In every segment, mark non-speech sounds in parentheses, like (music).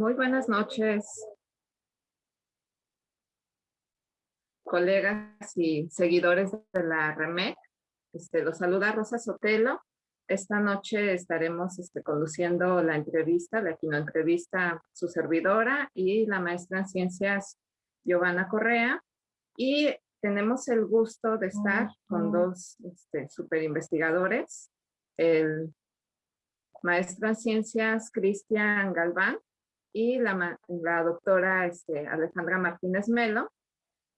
Muy buenas noches, colegas y seguidores de la REMEC. Este, los saluda Rosa Sotelo. Esta noche estaremos este, conduciendo la entrevista, la entrevista su servidora y la maestra en ciencias Giovanna Correa. Y tenemos el gusto de estar con dos este, super investigadores, el maestro en ciencias Cristian Galván y la, doctora este, Alejandra Martínez Melo,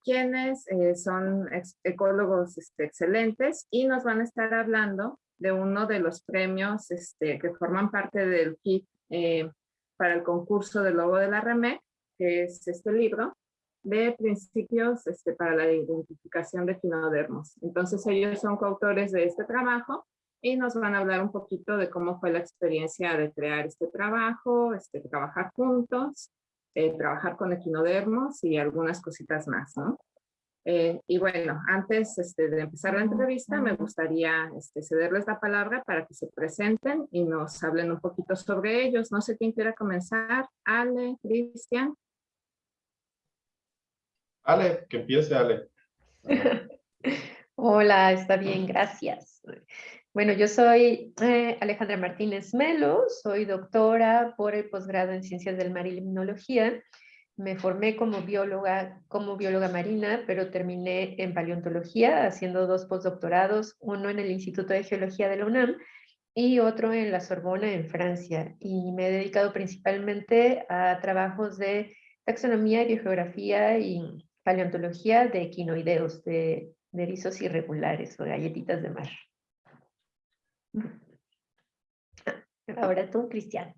quienes eh, son ecólogos este, excelentes y nos van a estar hablando de uno de los premios este, que forman parte del kit eh, para el concurso del logo de la REMEC, que es este libro, de principios este, para la identificación de quinodermos. Entonces ellos son coautores de este trabajo y nos van a hablar un poquito de cómo fue la experiencia de crear este trabajo, este, trabajar juntos, eh, trabajar con equinodermos y algunas cositas más, ¿no? Eh, y bueno, antes este, de empezar la entrevista, me gustaría este, cederles la palabra para que se presenten y nos hablen un poquito sobre ellos. No sé quién quiera comenzar. Ale, Cristian. Ale, que empiece Ale. (laughs) Hola, está bien, gracias. Bueno, yo soy eh, Alejandra Martínez Melo, soy doctora por el posgrado en Ciencias del Mar y Limnología. Me formé como bióloga, como bióloga marina, pero terminé en paleontología haciendo dos postdoctorados, uno en el Instituto de Geología de la UNAM y otro en la Sorbona en Francia. Y me he dedicado principalmente a trabajos de taxonomía, biogeografía y paleontología de quinoideos, de, de erizos irregulares o galletitas de mar. Ahora tú, Cristian.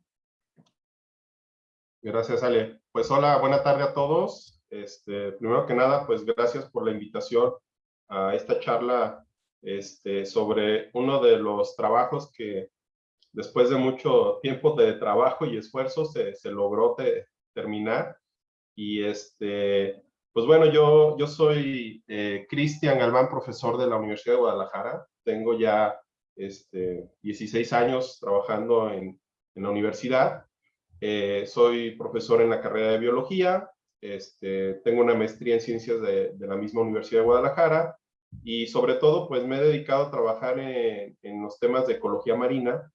Gracias, Ale. Pues hola, buena tarde a todos. Este, primero que nada, pues gracias por la invitación a esta charla este, sobre uno de los trabajos que después de mucho tiempo de trabajo y esfuerzo se, logró terminar. Y este, pues bueno, yo, yo soy eh, Cristian Galván, profesor de la Universidad de Guadalajara. Tengo ya este, 16 años trabajando en, en la universidad. Eh, soy profesor en la carrera de biología. Este, tengo una maestría en ciencias de, de, la misma Universidad de Guadalajara. Y sobre todo, pues me he dedicado a trabajar en, en los temas de ecología marina.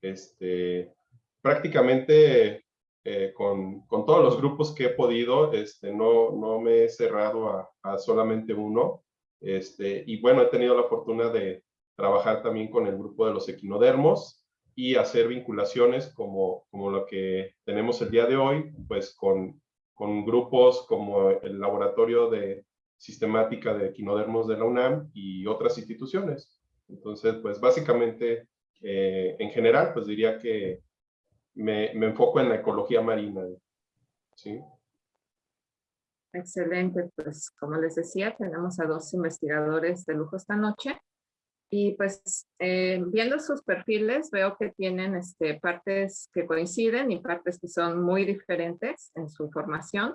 Este, prácticamente eh, con, con, todos los grupos que he podido, este, no, no me he cerrado a, a, solamente uno. Este, y bueno, he tenido la fortuna de trabajar también con el grupo de los equinodermos y hacer vinculaciones como, como lo que tenemos el día de hoy, pues con, con grupos como el Laboratorio de Sistemática de Equinodermos de la UNAM y otras instituciones. Entonces, pues básicamente, eh, en general, pues diría que me, me, enfoco en la ecología marina. ¿sí? Excelente, pues como les decía, tenemos a dos investigadores de lujo esta noche. Y pues eh, viendo sus perfiles veo que tienen este, partes que coinciden y partes que son muy diferentes en su formación.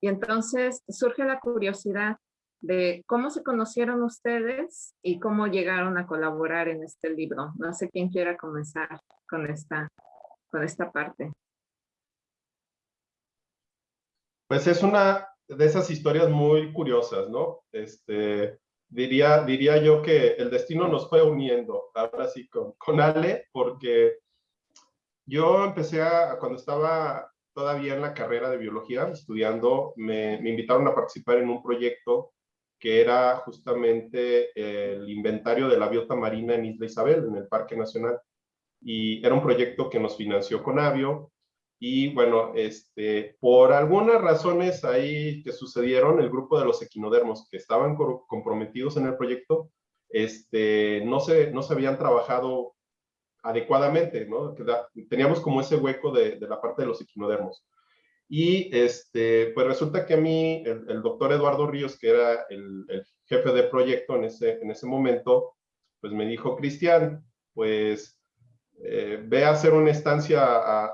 Y entonces surge la curiosidad de cómo se conocieron ustedes y cómo llegaron a colaborar en este libro. No sé quién quiera comenzar con esta con esta parte? Pues es una de esas historias muy curiosas, ¿no? Este, diría, diría yo que el destino nos fue uniendo, ahora sí, con, con Ale, porque yo empecé a, cuando estaba todavía en la carrera de biología, estudiando, me, me invitaron a participar en un proyecto que era justamente el inventario de la biota marina en Isla Isabel, en el Parque Nacional. Y era un proyecto que nos financió Conavio y bueno, este, por algunas razones ahí que sucedieron, el grupo de los equinodermos que estaban comprometidos en el proyecto, este, no, se, no se habían trabajado adecuadamente, ¿no? Teníamos como ese hueco de, de la parte de los equinodermos. Y este, pues resulta que a mí, el, doctor Eduardo Ríos, que era el, el, jefe de proyecto en ese, en ese momento, pues me dijo, Cristian, pues eh, ve a hacer una estancia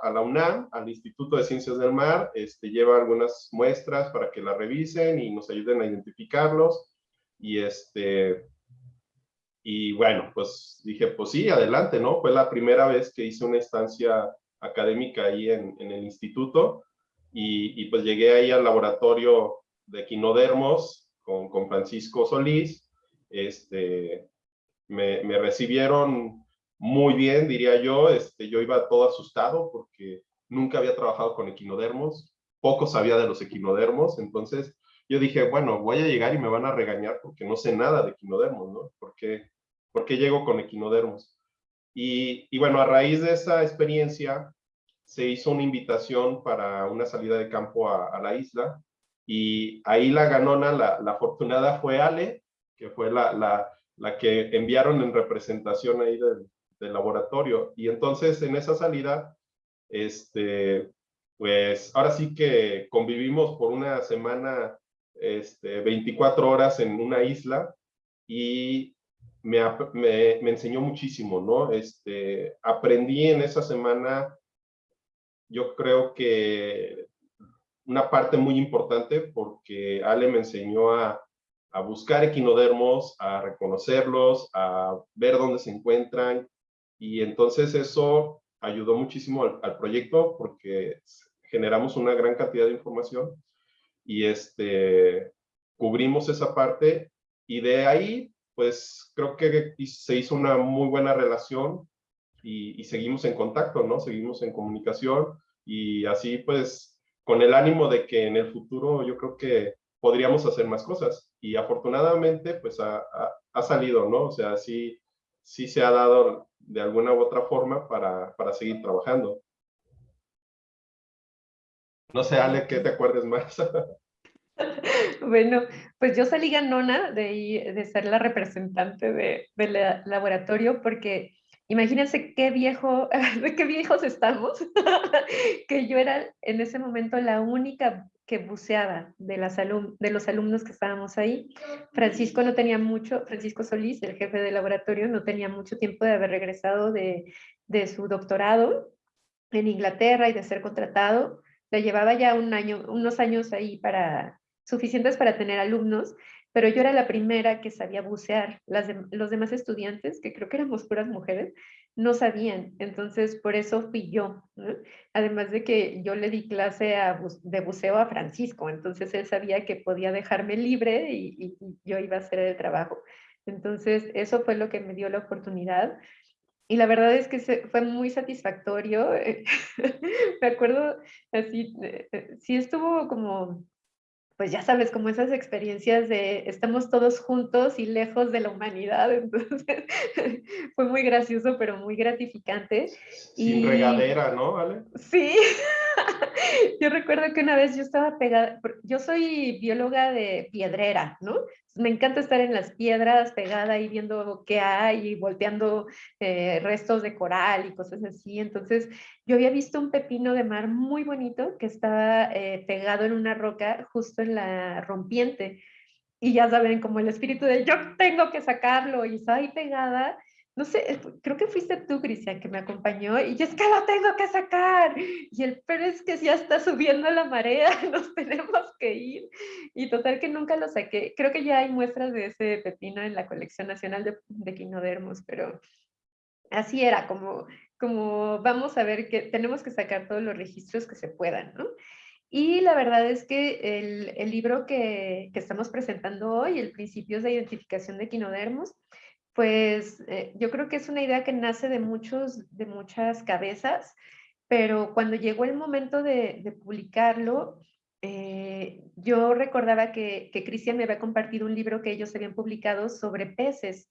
a, la UNAM, al Instituto de Ciencias del Mar, este, lleva algunas muestras para que la revisen y nos ayuden a identificarlos. Y, este, y bueno, pues dije, pues sí, adelante, ¿no? Fue la primera vez que hice una estancia académica ahí en, en el instituto y, y, pues llegué ahí al laboratorio de equinodermos con, con Francisco Solís. Este, me, me, recibieron muy bien, diría yo. Este, yo iba todo asustado porque nunca había trabajado con equinodermos, poco sabía de los equinodermos, entonces yo dije, bueno, voy a llegar y me van a regañar porque no sé nada de equinodermos, ¿no? ¿Por qué, llego con equinodermos? Y, y, bueno, a raíz de esa experiencia se hizo una invitación para una salida de campo a, a la isla y ahí la ganona, la, la afortunada fue Ale, que fue la, la, la, que enviaron en representación ahí del, del laboratorio. Y entonces en esa salida, este, pues ahora sí que convivimos por una semana este, 24 horas en una isla y me, me, me, enseñó muchísimo, ¿no? Este, aprendí en esa semana, yo creo que una parte muy importante porque Ale me enseñó a, a buscar equinodermos, a reconocerlos, a ver dónde se encuentran y entonces eso ayudó muchísimo al, al proyecto porque generamos una gran cantidad de información y este, cubrimos esa parte y de ahí pues creo que se hizo una muy buena relación y, y, seguimos en contacto, ¿no? Seguimos en comunicación y así pues con el ánimo de que en el futuro yo creo que podríamos hacer más cosas y afortunadamente pues ha, ha, ha salido, ¿no? O sea, sí, sí se ha dado de alguna u otra forma para, para seguir trabajando. No sé, Ale, ¿qué te acuerdes más? (laughs) Bueno, pues yo salí ganona de, de ser la representante del de laboratorio porque imagínense qué viejo, de (laughs) qué viejos estamos, (laughs) que yo era en ese momento la única que buceaba de, las alum de los alumnos que estábamos ahí. Francisco no tenía mucho, Francisco Solís, el jefe del laboratorio, no tenía mucho tiempo de haber regresado de, de su doctorado en Inglaterra y de ser contratado llevaba ya un año, unos años ahí para, suficientes para tener alumnos, pero yo era la primera que sabía bucear. Las los demás estudiantes, que creo que éramos puras mujeres, no sabían. Entonces, por eso fui yo. Además de que yo le di clase de buceo a Francisco, entonces él sabía que podía dejarme libre y yo iba a hacer el trabajo. Entonces, eso fue lo que me dio la oportunidad y la verdad es que fue muy satisfactorio. Eh, (laughs) me acuerdo así, eh, eh, sí estuvo como, pues ya sabes, como esas experiencias de estamos todos juntos y lejos de la humanidad. (laughs) Entonces fue muy gracioso, pero muy gratificante. Sin y... regadera, ¿no? ¿Vale? Sí. (laughs) yo recuerdo que una vez yo estaba pegada, yo soy bióloga de piedrera, ¿no? Me encanta estar en las piedras pegada y viendo qué hay y volteando eh, restos de coral y cosas así. Entonces yo había visto un pepino de mar muy bonito que estaba eh, pegado en una roca justo en la rompiente. Y ya saben, como el espíritu de yo tengo que sacarlo y estaba ahí pegada no sé, creo que fuiste tú, Cristian, que me acompañó y yo es que lo tengo que sacar. Y el pero es que ya está subiendo la marea, (laughs) nos tenemos que ir. Y total que nunca lo saqué. Creo que ya hay muestras de ese pepino en la colección nacional de, de quinodermos, pero así era, como, como vamos a ver que tenemos que sacar todos los registros que se puedan, ¿no? Y la verdad es que el, el libro que, que, estamos presentando hoy, el Principios de Identificación de Quinodermos, pues eh, yo creo que es una idea que nace de, muchos, de muchas cabezas, pero cuando llegó el momento de, de publicarlo, eh, yo recordaba que, Cristian me había compartido un libro que ellos habían publicado sobre peces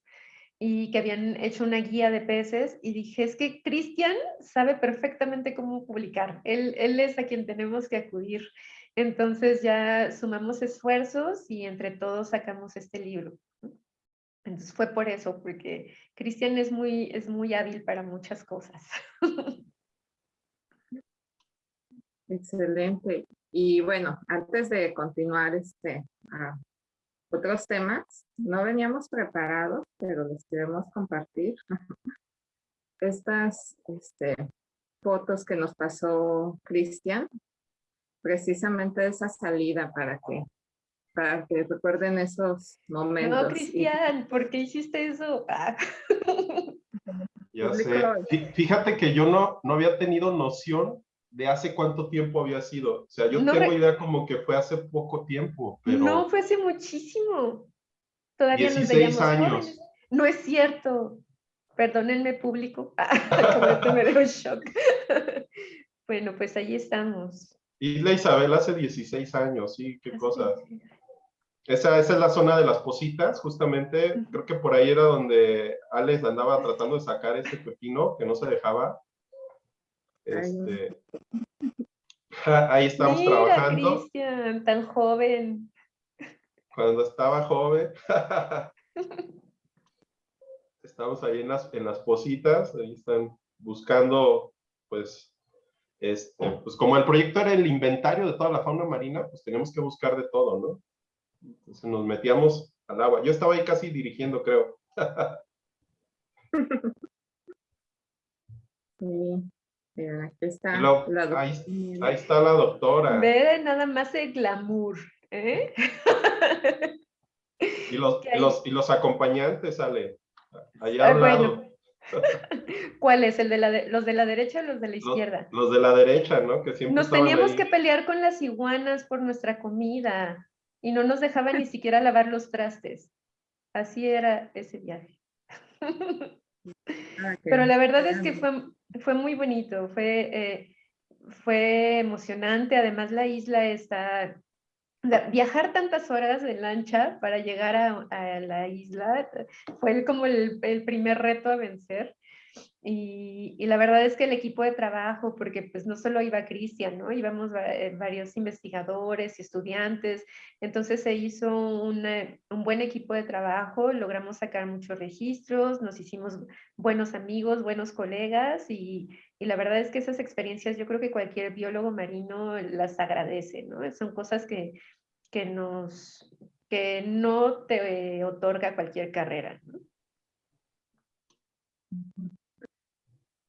y que habían hecho una guía de peces y dije, es que Cristian sabe perfectamente cómo publicar, él es a quien tenemos que acudir. Entonces ya sumamos esfuerzos y entre todos sacamos este libro. Entonces fue por eso, porque Cristian es muy, es muy hábil para muchas cosas. (laughs) Excelente. Y bueno, antes de continuar este, a otros temas, no veníamos preparados, pero les queremos compartir (laughs) estas este, fotos que nos pasó Cristian, precisamente esa salida para que para que recuerden esos momentos. No, Cristian, ¿por qué hiciste eso? Ah. (laughs) Ya sé. Fíjate que yo no, no había tenido noción de hace cuánto tiempo había sido. O sea, yo tengo idea como que fue hace poco tiempo, pero... No, fue hace muchísimo. Todavía 16 años. No es cierto. Perdónenme, público. (laughs) me dio shock. (laughs) bueno, pues ahí estamos. Isla Isabel hace 16 años, sí, qué cosas. Esa, esa, es la zona de las positas, justamente. Creo que por ahí era donde Alex andaba tratando de sacar ese pepino que no se dejaba. Este, ahí estamos Mira, trabajando. Cristian, tan joven. Cuando estaba joven. (laughs) estamos ahí en las, en las positas, ahí están buscando, pues, este, pues como el proyecto era el inventario de toda la fauna marina, pues tenemos que buscar de todo, ¿no? Entonces nos metíamos al agua. Yo estaba ahí casi dirigiendo, creo. (laughs) Sí, aquí está. ahí, ahí, está la doctora. Ve nada más el glamour, ¿eh? Y los, (laughs) los, y los acompañantes, Ale. Allá al lado. (laughs) ¿Cuál es? ¿El de la ¿Los de la derecha o los de la izquierda? Los, de la derecha, ¿no? Que siempre nos teníamos que pelear con las iguanas por nuestra comida y no nos dejaban ni siquiera lavar los trastes. Así era ese viaje. Ah, Pero la verdad es que fue, fue muy bonito, fue, eh, fue emocionante. Además, la isla está viajar tantas horas de lancha para llegar a, la isla fue como el, primer reto a vencer. Y, la verdad es que el equipo de trabajo, porque pues no solo iba Cristian, ¿no? Íbamos varios investigadores y estudiantes, entonces se hizo un buen equipo de trabajo, logramos sacar muchos registros, nos hicimos buenos amigos, buenos colegas y, y la verdad es que esas experiencias yo creo que cualquier biólogo marino las agradece, ¿no? Son cosas que, que, nos, que no te otorga cualquier carrera, ¿no?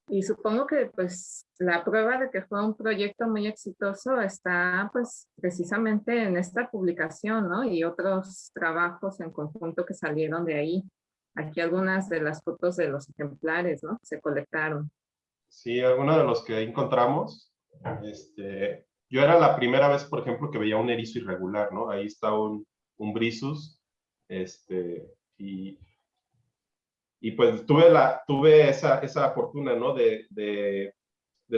Y supongo que pues la prueba de que fue un proyecto muy exitoso está pues precisamente en esta publicación, ¿no? Y otros trabajos en conjunto que salieron de ahí. Aquí algunas de las fotos de los ejemplares, ¿no? Se colectaron. Sí, algunos de los que encontramos. Este, yo era la primera vez, por ejemplo, que veía un erizo irregular, ¿no? Ahí está un, un brisus, este, y, y pues tuve, la, tuve esa, esa fortuna, ¿no? De, de,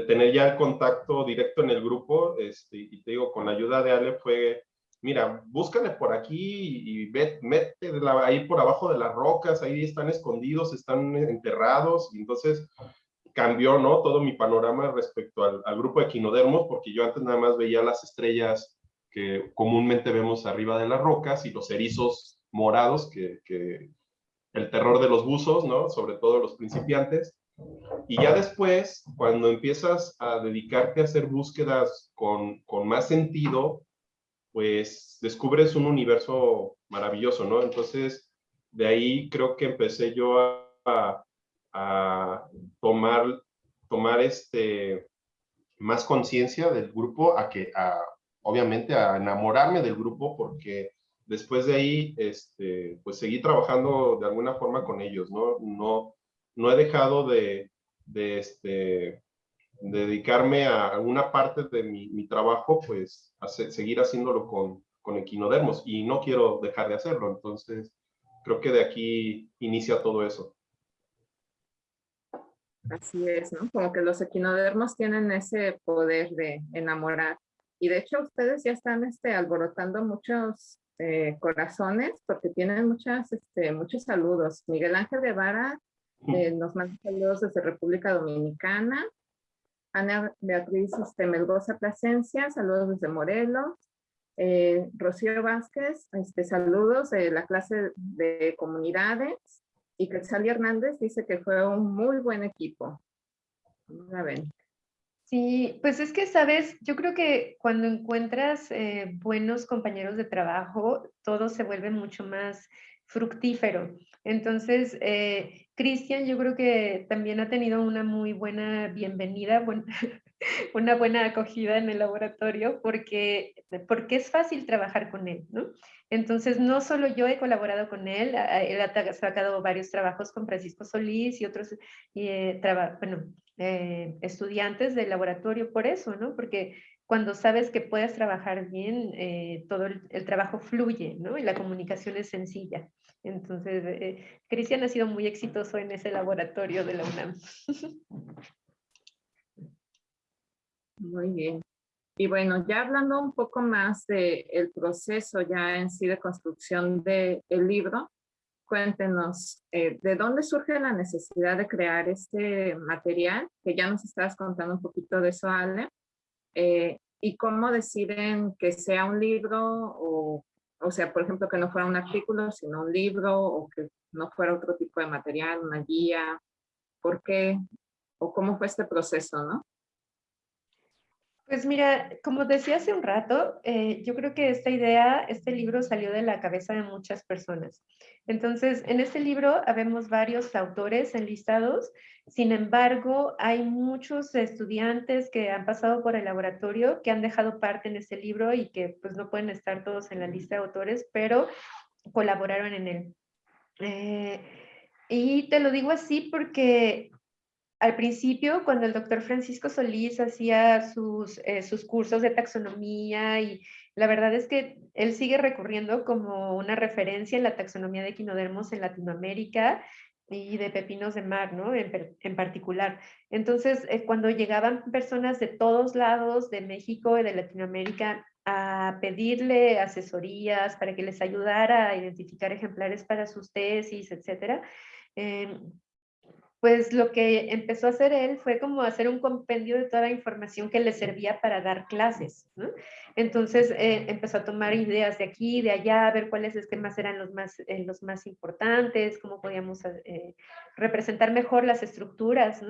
tener ya el contacto directo en el grupo, este, y te digo, con la ayuda de Ale fue, mira, búscale por aquí y ve, mete ahí por abajo de las rocas, ahí están escondidos, están enterrados, y entonces cambió, ¿no? Todo mi panorama respecto al, grupo de equinodermos, porque yo antes nada más veía las estrellas que comúnmente vemos arriba de las rocas y los erizos morados, que el terror de los buzos, ¿no? Sobre todo los principiantes. Y ya después, cuando empiezas a dedicarte a hacer búsquedas con, con más sentido, pues descubres un universo maravilloso, ¿no? Entonces, de ahí creo que empecé yo a, a tomar, tomar este, más conciencia del grupo, a que, a, obviamente, a enamorarme del grupo, porque después de ahí, este, pues seguí trabajando de alguna forma con ellos, ¿no? No, no he dejado de, este, dedicarme a una parte de mi, mi trabajo, pues a seguir haciéndolo con, con equinodermos y no quiero dejar de hacerlo. Entonces, creo que de aquí inicia todo eso. Así es, ¿no? Como que los equinodermos tienen ese poder de enamorar. Y de hecho ustedes ya están este, alborotando muchos eh, corazones porque tienen muchas, este, muchos saludos. Miguel Ángel Guevara eh, nos manda saludos desde República Dominicana. Ana Beatriz este, Melgoza Plasencia, saludos desde Morelos. Eh, Rocío Vázquez, este, saludos de la clase de comunidades. Y Quetzali Hernández dice que fue un muy buen equipo. Sí, pues es que, sabes, yo creo que cuando encuentras eh, buenos compañeros de trabajo, todo se vuelve mucho más fructífero. Entonces, eh, Cristian yo creo que también ha tenido una muy buena bienvenida, (laughs) una buena acogida en el laboratorio porque, porque es fácil trabajar con él, ¿no? Entonces, no solo yo he colaborado con él, él ha sacado varios trabajos con Francisco Solís y otros eh, bueno, eh, estudiantes del laboratorio por eso, ¿no? Porque cuando sabes que puedes trabajar bien, eh, todo el, trabajo fluye, ¿no? Y la comunicación es sencilla. Entonces, eh, Cristian ha sido muy exitoso en ese laboratorio de la UNAM. (laughs) Muy bien. Y bueno, ya hablando un poco más del el proceso ya en sí de construcción del libro, cuéntenos, eh, ¿de dónde surge la necesidad de crear este material? Que ya nos estabas contando un poquito de eso, Ale. Eh, ¿Y cómo deciden que sea un libro o, o sea, por ejemplo, que no fuera un artículo, sino un libro o que no fuera otro tipo de material, una guía? ¿Por qué? ¿O cómo fue este proceso, no? Pues mira, como decía hace un rato, eh, yo creo que esta idea, este libro salió de la cabeza de muchas personas. Entonces, en este libro habemos varios autores enlistados, sin embargo, hay muchos estudiantes que han pasado por el laboratorio, que han dejado parte en este libro y que pues no pueden estar todos en la lista de autores, pero colaboraron en él. Eh, y te lo digo así porque al principio, cuando el doctor Francisco Solís hacía sus, eh, sus cursos de taxonomía y la verdad es que él sigue recurriendo como una referencia en la taxonomía de equinodermos en Latinoamérica y de pepinos de mar, ¿no? En, particular. Entonces, eh, cuando llegaban personas de todos lados, de México y de Latinoamérica, a pedirle asesorías para que les ayudara a identificar ejemplares para sus tesis, etcétera, em, pues lo que empezó a hacer él fue como hacer un compendio de toda la información que le servía para dar clases. Entonces eh, empezó a tomar ideas de aquí, de allá, a ver cuáles esquemas eran los más, eh, los más importantes, cómo podíamos eh, representar mejor las estructuras.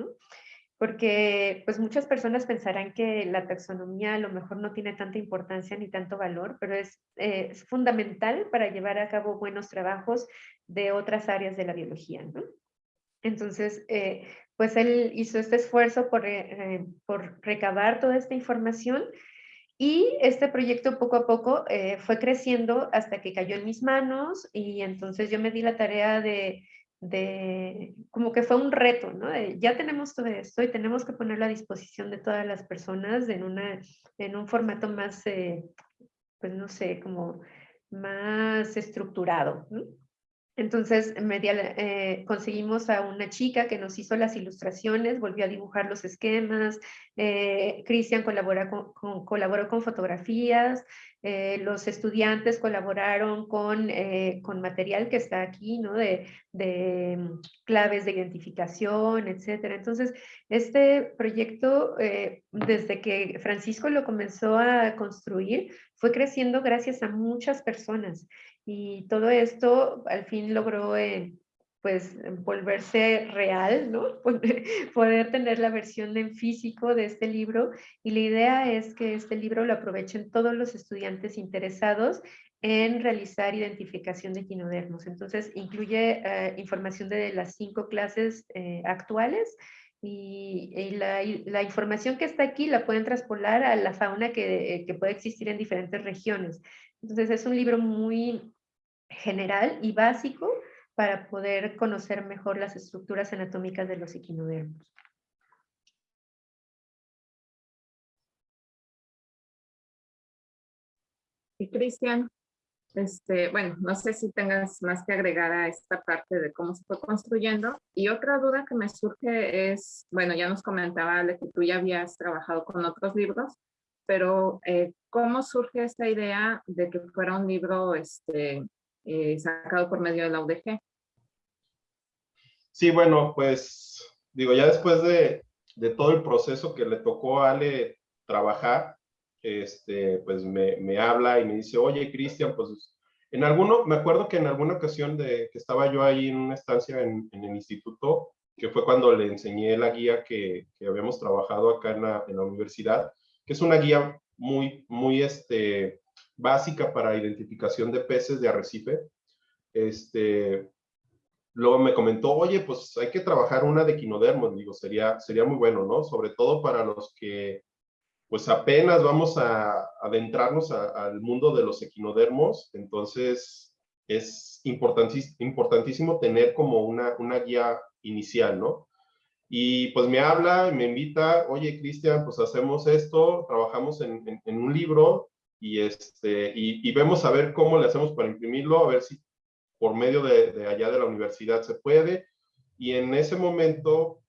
Porque pues muchas personas pensarán que la taxonomía a lo mejor no tiene tanta importancia ni tanto valor, pero es, es fundamental para llevar a cabo buenos trabajos de otras áreas de la biología. Entonces, eh, pues él hizo este esfuerzo por, eh, por, recabar toda esta información y este proyecto poco a poco eh, fue creciendo hasta que cayó en mis manos y entonces yo me di la tarea de, de como que fue un reto, ¿no? ya tenemos todo esto y tenemos que ponerlo a disposición de todas las personas en, una, en un formato más, pues no sé, como más estructurado. Entonces eh, conseguimos a una chica que nos hizo las ilustraciones, volvió a dibujar los esquemas, eh, Cristian colaboró con, fotografías, eh, los estudiantes colaboraron con, con, material que está aquí, ¿no? De, de mm, claves de identificación, etcétera. Entonces, este proyecto, desde que Francisco lo comenzó a construir, fue creciendo gracias a muchas personas. Y todo esto al fin logró eh, pues volverse real, ¿no? (laughs) Poder tener la versión en físico de este libro y la idea es que este libro lo aprovechen todos los estudiantes interesados en realizar identificación de quinodermos. Entonces incluye eh, información de las cinco clases eh, actuales y, la, la, información que está aquí la pueden traspolar a la fauna que, que puede existir en diferentes regiones. Entonces es un libro muy general y básico para poder conocer mejor las estructuras anatómicas de los equinodermos. Y Cristian, este, bueno, no sé si tengas más que agregar a esta parte de cómo se fue construyendo. Y otra duda que me surge es, bueno, ya nos comentaba Ale que tú ya habías trabajado con otros libros, pero eh, ¿cómo surge esta idea de que fuera un libro este, eh, sacado por medio de la UDG. Sí, bueno, pues digo, ya después de, de todo el proceso que le tocó a Ale trabajar, este, pues me, me habla y me dice, oye, Cristian, pues en alguno, me acuerdo que en alguna ocasión de que estaba yo ahí en una estancia en, en el instituto, que fue cuando le enseñé la guía que, que habíamos trabajado acá en la, en la, universidad, que es una guía muy, muy, este, básica para identificación de peces de arrecife. este, luego me comentó, oye, pues hay que trabajar una de quinodermos, digo, sería, sería muy bueno, ¿no? Sobre todo para los que, pues apenas vamos a adentrarnos al mundo de los equinodermos, entonces es importantísimo, tener como una, una guía inicial, ¿no? Y pues me habla, me invita, oye, Cristian, pues hacemos esto, trabajamos en, en, un libro y, este, y, vemos a ver cómo le hacemos para imprimirlo, a ver si por medio de, allá de la universidad se puede. Y en ese momento,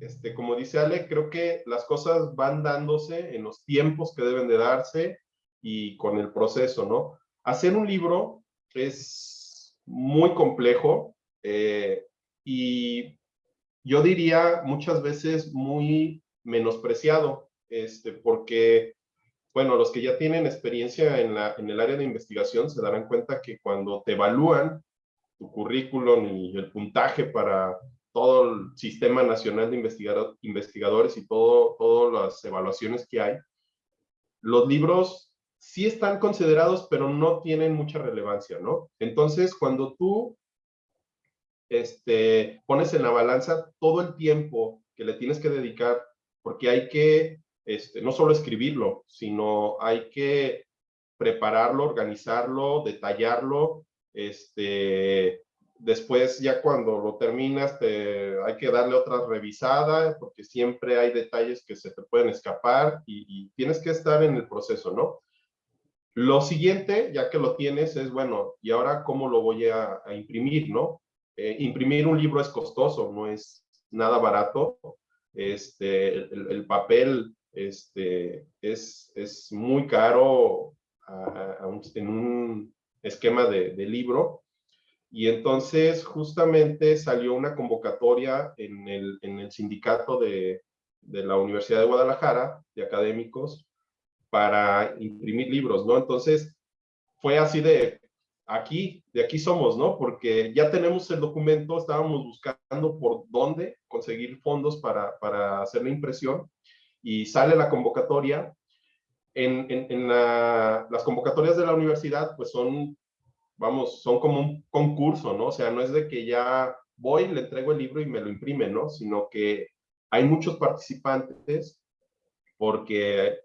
este, como dice Ale, creo que las cosas van dándose en los tiempos que deben de darse y con el proceso, ¿no? Hacer un libro es muy complejo eh, y yo diría muchas veces muy menospreciado, este, porque bueno, los que ya tienen experiencia en, la, en el área de investigación se darán cuenta que cuando te evalúan tu currículum y el puntaje para todo el Sistema Nacional de Investigadores y todo, todas las evaluaciones que hay, los libros sí están considerados, pero no tienen mucha relevancia, ¿no? Entonces, cuando tú este, pones en la balanza todo el tiempo que le tienes que dedicar, porque hay que este, no solo escribirlo, sino hay que prepararlo, organizarlo, detallarlo. Este, después, ya cuando lo terminas, te, hay que darle otra revisada, porque siempre hay detalles que se te pueden escapar y, tienes que estar en el proceso, ¿no? Lo siguiente, ya que lo tienes, es, bueno, ¿y ahora cómo lo voy a, imprimir, no? Eh, imprimir un libro es costoso, no es nada barato. Este, el papel este, es, es muy caro en un esquema de, libro. Y entonces justamente salió una convocatoria en el, en el sindicato de, de, la Universidad de Guadalajara, de académicos, para imprimir libros, ¿no? Entonces fue así de aquí, de aquí somos, ¿no? Porque ya tenemos el documento, estábamos buscando por dónde conseguir fondos para, para hacer la impresión y sale la convocatoria. En, en, las convocatorias de la universidad, pues son, vamos, son como un concurso, ¿no? O sea, no es de que ya voy, le entrego el libro y me lo imprime, ¿no? Sino que hay muchos participantes porque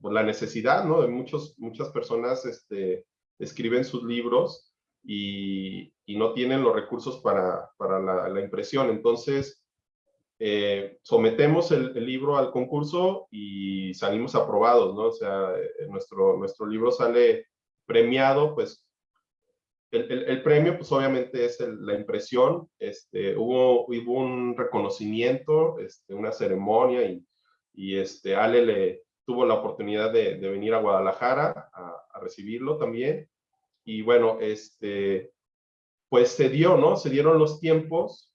por la necesidad, ¿no? De muchos, muchas personas este, escriben sus libros y, y no tienen los recursos para, para la, la, impresión. Entonces, eh, sometemos el, libro al concurso y salimos aprobados, ¿no? O sea, eh, nuestro, nuestro libro sale premiado, pues el, el, premio, pues obviamente es la impresión, este, hubo, hubo un reconocimiento, este, una ceremonia y, y este, Ale le tuvo la oportunidad de, venir a Guadalajara a, a, recibirlo también. Y bueno, este, pues se dio, ¿no? Se dieron los tiempos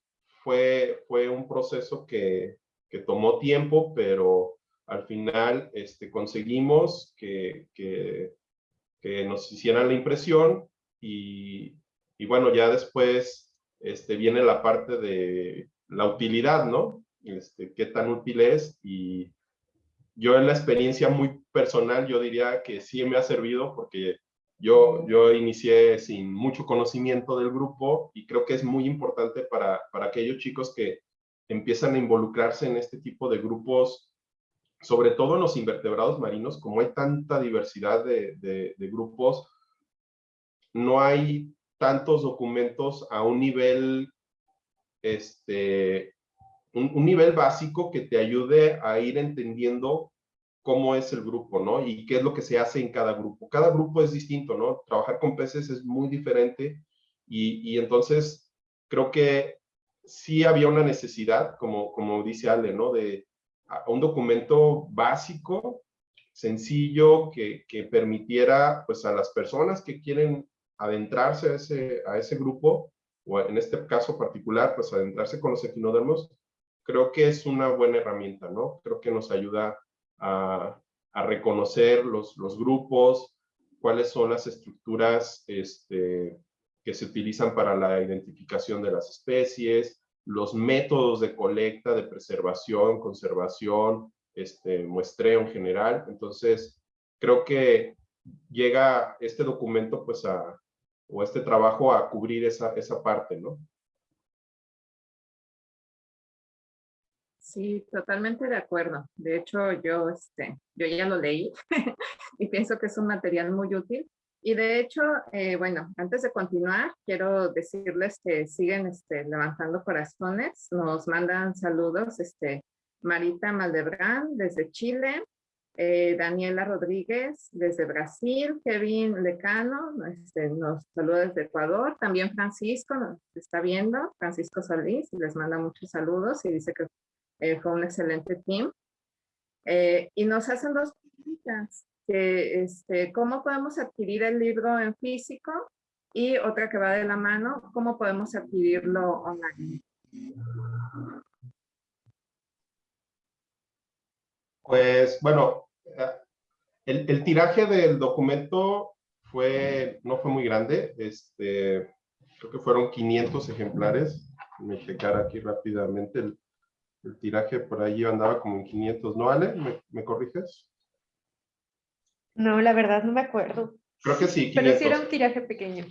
fue, fue un proceso que, que tomó tiempo, pero al final este, conseguimos que, que, que, nos hicieran la impresión y, y, bueno, ya después este, viene la parte de la utilidad, ¿no? Este, qué tan útil es y yo en la experiencia muy personal, yo diría que sí me ha servido porque yo, yo inicié sin mucho conocimiento del grupo y creo que es muy importante para, para aquellos chicos que empiezan a involucrarse en este tipo de grupos, sobre todo en los invertebrados marinos, como hay tanta diversidad de, de, grupos, no hay tantos documentos a un nivel, este, un, un, nivel básico que te ayude a ir entendiendo cómo es el grupo, ¿no? Y qué es lo que se hace en cada grupo. Cada grupo es distinto, ¿no? Trabajar con peces es muy diferente y, y entonces creo que sí había una necesidad, como, como dice Ale, ¿no? De un documento básico, sencillo, que, que, permitiera pues a las personas que quieren adentrarse a ese, a ese grupo, o en este caso particular, pues adentrarse con los equinodermos, creo que es una buena herramienta, ¿no? Creo que nos ayuda a, reconocer los, grupos, cuáles son las estructuras este, que se utilizan para la identificación de las especies, los métodos de colecta, de preservación, conservación, este, muestreo en general. Entonces, creo que llega este documento pues o este trabajo a cubrir esa, esa parte, ¿no? Sí, totalmente de acuerdo. De hecho, yo, este, yo ya lo leí (laughs) y pienso que es un material muy útil. Y de hecho, eh, bueno, antes de continuar, quiero decirles que siguen este, levantando corazones. Nos mandan saludos este, Marita Maldebrán desde Chile, eh, Daniela Rodríguez desde Brasil, Kevin Lecano este, nos saluda desde Ecuador, también Francisco nos está viendo, Francisco Solís, les manda muchos saludos y dice que eh, fue un excelente team. Eh, y nos hacen dos preguntas, que, este, ¿cómo podemos adquirir el libro en físico? Y otra que va de la mano, ¿cómo podemos adquirirlo online? Pues, bueno, el, el, tiraje del documento fue, no fue muy grande, este, creo que fueron 500 ejemplares. Me checar aquí rápidamente el, el tiraje por ahí andaba como en 500, ¿no, Ale? ¿Me, corriges? No, la verdad no me acuerdo. Creo que sí, 500. Pero sí era un tiraje pequeño.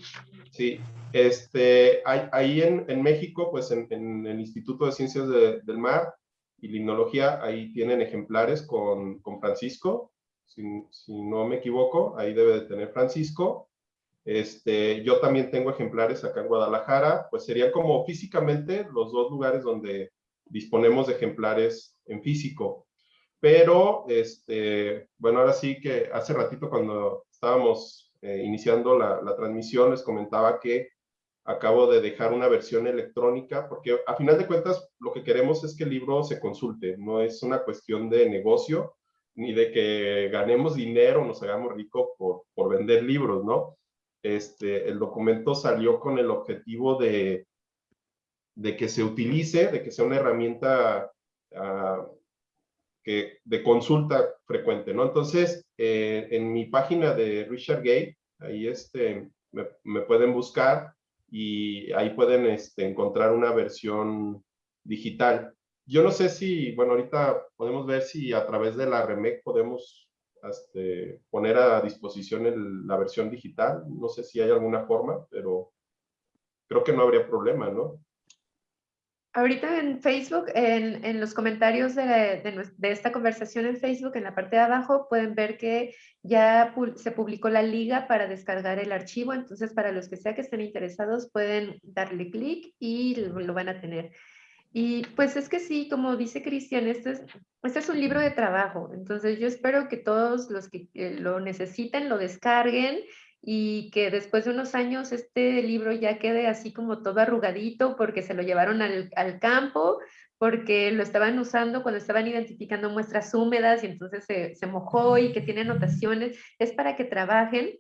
Sí, este, ahí en, en México, pues en, en, el Instituto de Ciencias del Mar y Limnología, ahí tienen ejemplares con, con Francisco, si, si, no me equivoco, ahí debe de tener Francisco. Este, yo también tengo ejemplares acá en Guadalajara, pues serían como físicamente los dos lugares donde disponemos de ejemplares en físico. Pero, este, bueno, ahora sí que hace ratito cuando estábamos eh, iniciando la, la, transmisión les comentaba que acabo de dejar una versión electrónica porque a final de cuentas lo que queremos es que el libro se consulte, no es una cuestión de negocio ni de que ganemos dinero nos hagamos ricos por, por vender libros, ¿no? Este, el documento salió con el objetivo de de que se utilice, de que sea una herramienta uh, que, de consulta frecuente, ¿no? Entonces, eh, en mi página de Richard Gate, ahí este, me, me pueden buscar y ahí pueden este, encontrar una versión digital. Yo no sé si, bueno, ahorita podemos ver si a través de la REMEC podemos este, poner a disposición el, la versión digital. No sé si hay alguna forma, pero creo que no habría problema, ¿no? Ahorita en Facebook, en, en los comentarios de, de, esta conversación en Facebook, en la parte de abajo, pueden ver que ya se publicó la liga para descargar el archivo. Entonces, para los que sea que estén interesados, pueden darle clic y lo, lo, van a tener. Y pues es que sí, como dice Cristian, este es, este es un libro de trabajo. Entonces, yo espero que todos los que lo necesiten lo descarguen y que después de unos años este libro ya quede así como todo arrugadito porque se lo llevaron al, al campo, porque lo estaban usando cuando estaban identificando muestras húmedas y entonces se, se mojó y que tiene anotaciones, es para que trabajen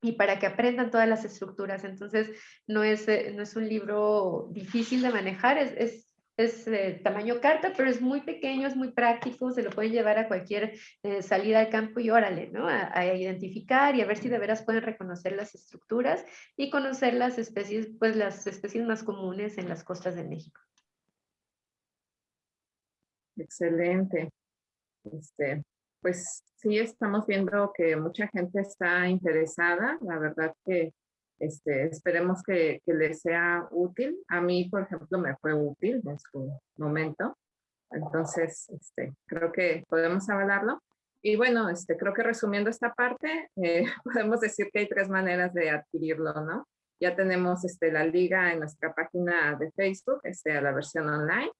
y para que aprendan todas las estructuras. Entonces, no es, eh, no es un libro difícil de manejar, es, es es eh, tamaño carta, pero es muy pequeño, es muy práctico, se lo pueden llevar a cualquier eh, salida al campo y órale, ¿no? A, a, identificar y a ver si de veras pueden reconocer las estructuras y conocer las especies, pues las especies más comunes en las costas de México. Excelente. Este, pues sí, estamos viendo que mucha gente está interesada. La verdad que este, esperemos que, que, les sea útil. A mí, por ejemplo, me fue útil en su momento. Entonces, este, creo que podemos avalarlo. Y bueno, este, creo que resumiendo esta parte, eh, (laughs) podemos decir que hay tres maneras de adquirirlo, ¿no? Ya tenemos este, la liga en nuestra página de Facebook, este, la versión online.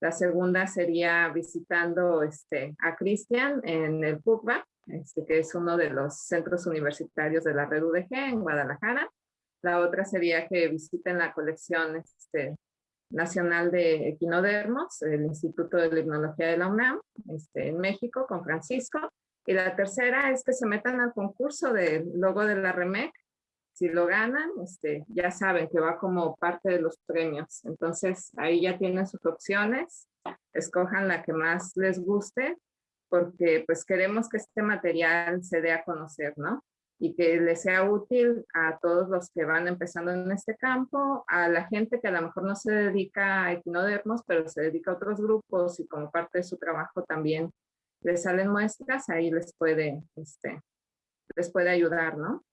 La segunda sería visitando este, a Cristian en el PUCBA, este, que es uno de los centros universitarios de la red UDG en Guadalajara. La otra sería que visiten la colección este, nacional de equinodermos, el Instituto de Limnología de la UNAM, este, en México, con Francisco. Y la tercera es que se metan al concurso del logo de la REMEC. Si lo ganan, este, ya saben que va como parte de los premios. Entonces, ahí ya tienen sus opciones. Escojan la que más les guste, porque pues queremos que este material se dé a conocer, ¿no? Y que les sea útil a todos los que van empezando en este campo, a la gente que a lo mejor no se dedica a equinodermos, pero se dedica a otros grupos y como parte de su trabajo también les salen muestras, ahí les puede, este, les puede ayudar, ¿no?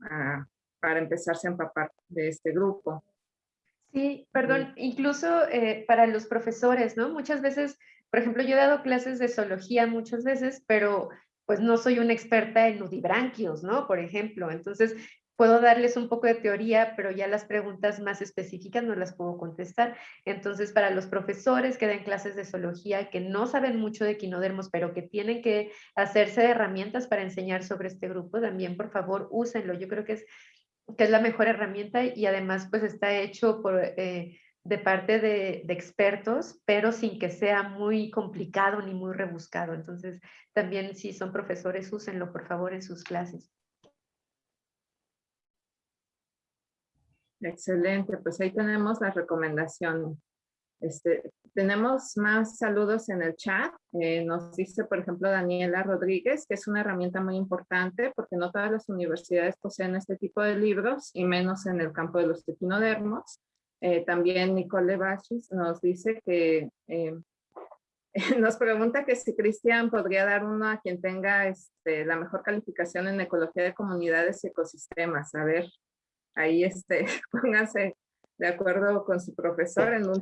A para empezarse a empapar de este grupo. Sí, perdón, incluso eh, para los profesores, ¿no? Muchas veces, por ejemplo, yo he dado clases de zoología muchas veces, pero pues no soy una experta en nudibranquios, ¿no? Por ejemplo, entonces puedo darles un poco de teoría, pero ya las preguntas más específicas no las puedo contestar. Entonces, para los profesores que dan clases de zoología, que no saben mucho de quinodermos, pero que tienen que hacerse de herramientas para enseñar sobre este grupo, también, por favor, úsenlo. Yo creo que es, que es la mejor herramienta y además, pues, está hecho por... Eh, de parte de, expertos, pero sin que sea muy complicado ni muy rebuscado. Entonces, también si son profesores, úsenlo, por favor, en sus clases. Excelente, pues ahí tenemos la recomendación. Este, tenemos más saludos en el chat. Eh, nos dice, por ejemplo, Daniela Rodríguez, que es una herramienta muy importante porque no todas las universidades poseen este tipo de libros y menos en el campo de los equinodermos. Eh, también Nicole Bachis nos dice que eh, (laughs) nos pregunta que si Cristian podría dar uno a quien tenga este, la mejor calificación en ecología de comunidades y ecosistemas. A ver, ahí este, (laughs) póngase de acuerdo con su profesor en un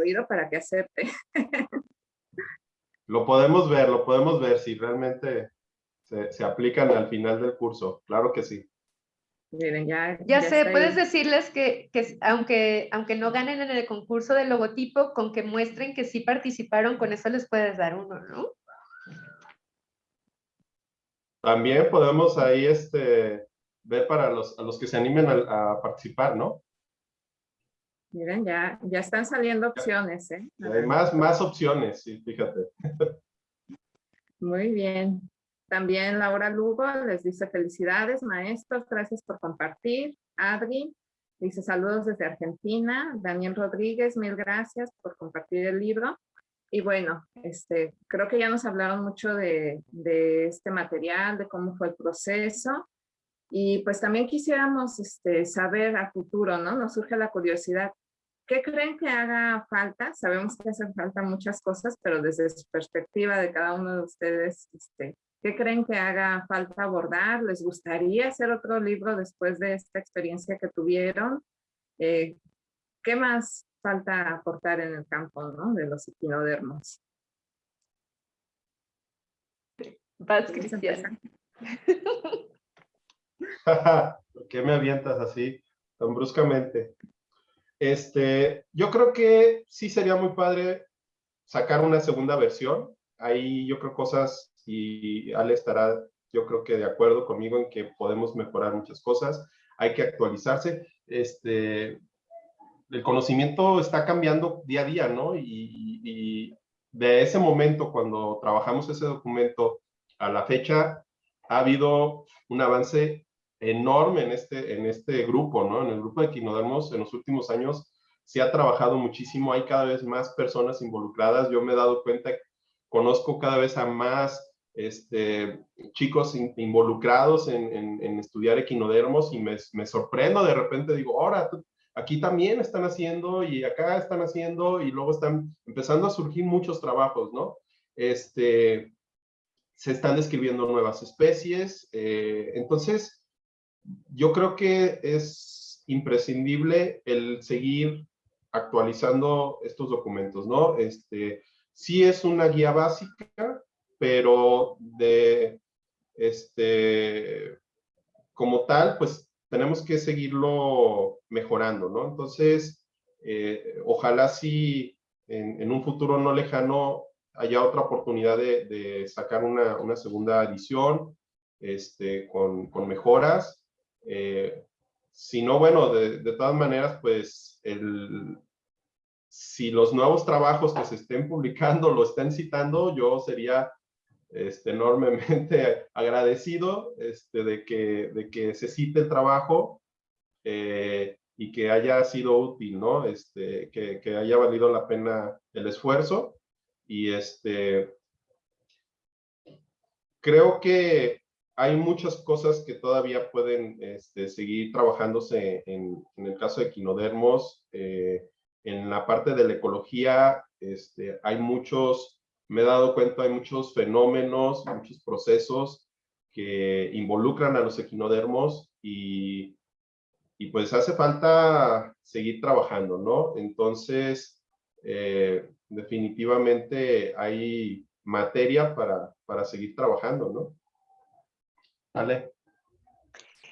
oído para que acepte. Lo podemos ver, lo podemos ver si realmente se aplican al final del curso. Claro que sí. Miren, ya, ya, sé, puedes decirles que, que, aunque, aunque no ganen en el concurso del logotipo, con que muestren que sí participaron, con eso les puedes dar uno, ¿no? También podemos ahí este, ver para los, a los que se animen a, participar, ¿no? Miren, ya, ya están saliendo opciones, ¿eh? Hay más, más opciones, sí, fíjate. Muy bien. También Laura Lugo les dice felicidades, maestros, gracias por compartir. Adri dice saludos desde Argentina. Daniel Rodríguez, mil gracias por compartir el libro. Y bueno, este, creo que ya nos hablaron mucho de, de este material, de cómo fue el proceso. Y pues también quisiéramos este, saber a futuro, ¿no? Nos surge la curiosidad. ¿Qué creen que haga falta? Sabemos que hacen falta muchas cosas, pero desde su perspectiva de cada uno de ustedes, este, ¿qué creen que haga falta abordar? ¿Les gustaría hacer otro libro después de esta experiencia que tuvieron? Eh, ¿Qué más falta aportar en el campo ¿no? de los equinodermos? Vas, Cristian. ¿Por (laughs) qué me avientas así tan bruscamente? Este, yo creo que sí sería muy padre sacar una segunda versión. Ahí yo creo cosas, y Ale estará yo creo que de acuerdo conmigo en que podemos mejorar muchas cosas. Hay que actualizarse. Este, el conocimiento está cambiando día a día, ¿no? Y, y de ese momento, cuando trabajamos ese documento a la fecha, ha habido un avance enorme en este, en este grupo, ¿no? En el grupo de Quinodermos en los últimos años se ha trabajado muchísimo, hay cada vez más personas involucradas, yo me he dado cuenta, conozco cada vez a más este, chicos involucrados en, en, estudiar equinodermos y me, me, sorprendo de repente, digo, ahora aquí también están haciendo y acá están haciendo y luego están empezando a surgir muchos trabajos, ¿no? Este, se están describiendo nuevas especies, eh, entonces yo creo que es imprescindible el seguir actualizando estos documentos, ¿no? Este, sí es una guía básica, pero de, este, como tal, pues tenemos que seguirlo mejorando, ¿no? Entonces, eh, ojalá sí en, un futuro no lejano haya otra oportunidad de, sacar una, segunda edición este, con, con mejoras eh, si no, bueno, de, todas maneras, pues, el, si los nuevos trabajos que se estén publicando lo estén citando, yo sería este, enormemente (laughs) agradecido este, de, que, de que se cite el trabajo eh, y que haya sido útil, ¿no? Este, que, que, haya valido la pena el esfuerzo. Y este, creo que hay muchas cosas que todavía pueden este, seguir trabajándose en, el caso de quinodermos. Eh, en la parte de la ecología este, hay muchos, me he dado cuenta, hay muchos fenómenos, muchos procesos que involucran a los equinodermos y pues hace falta seguir trabajando, ¿no? Entonces, eh, definitivamente hay materia para, para seguir trabajando, ¿no? Vale.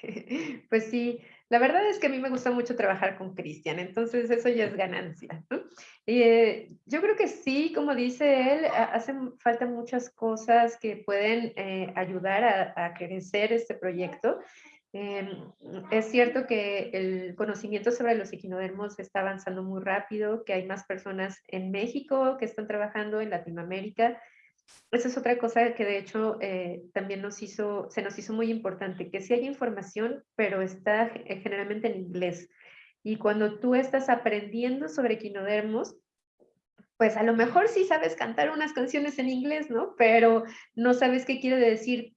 (laughs) Pues sí, la verdad es que a mí me gusta mucho trabajar con Cristian, entonces eso ya es ganancia. Eh, yo creo que sí, como dice él, hacen falta muchas cosas que pueden eh, ayudar a, a, crecer este proyecto. Em, es cierto que el conocimiento sobre los equinodermos está avanzando muy rápido, que hay más personas en México que están trabajando en Latinoamérica, esa es otra cosa que de hecho eh, también nos hizo, se nos hizo muy importante, que sí hay información, pero está eh, generalmente en inglés. Y cuando tú estás aprendiendo sobre equinodermos, pues a lo mejor sí sabes cantar unas canciones en inglés, ¿no? Pero no sabes qué quiere decir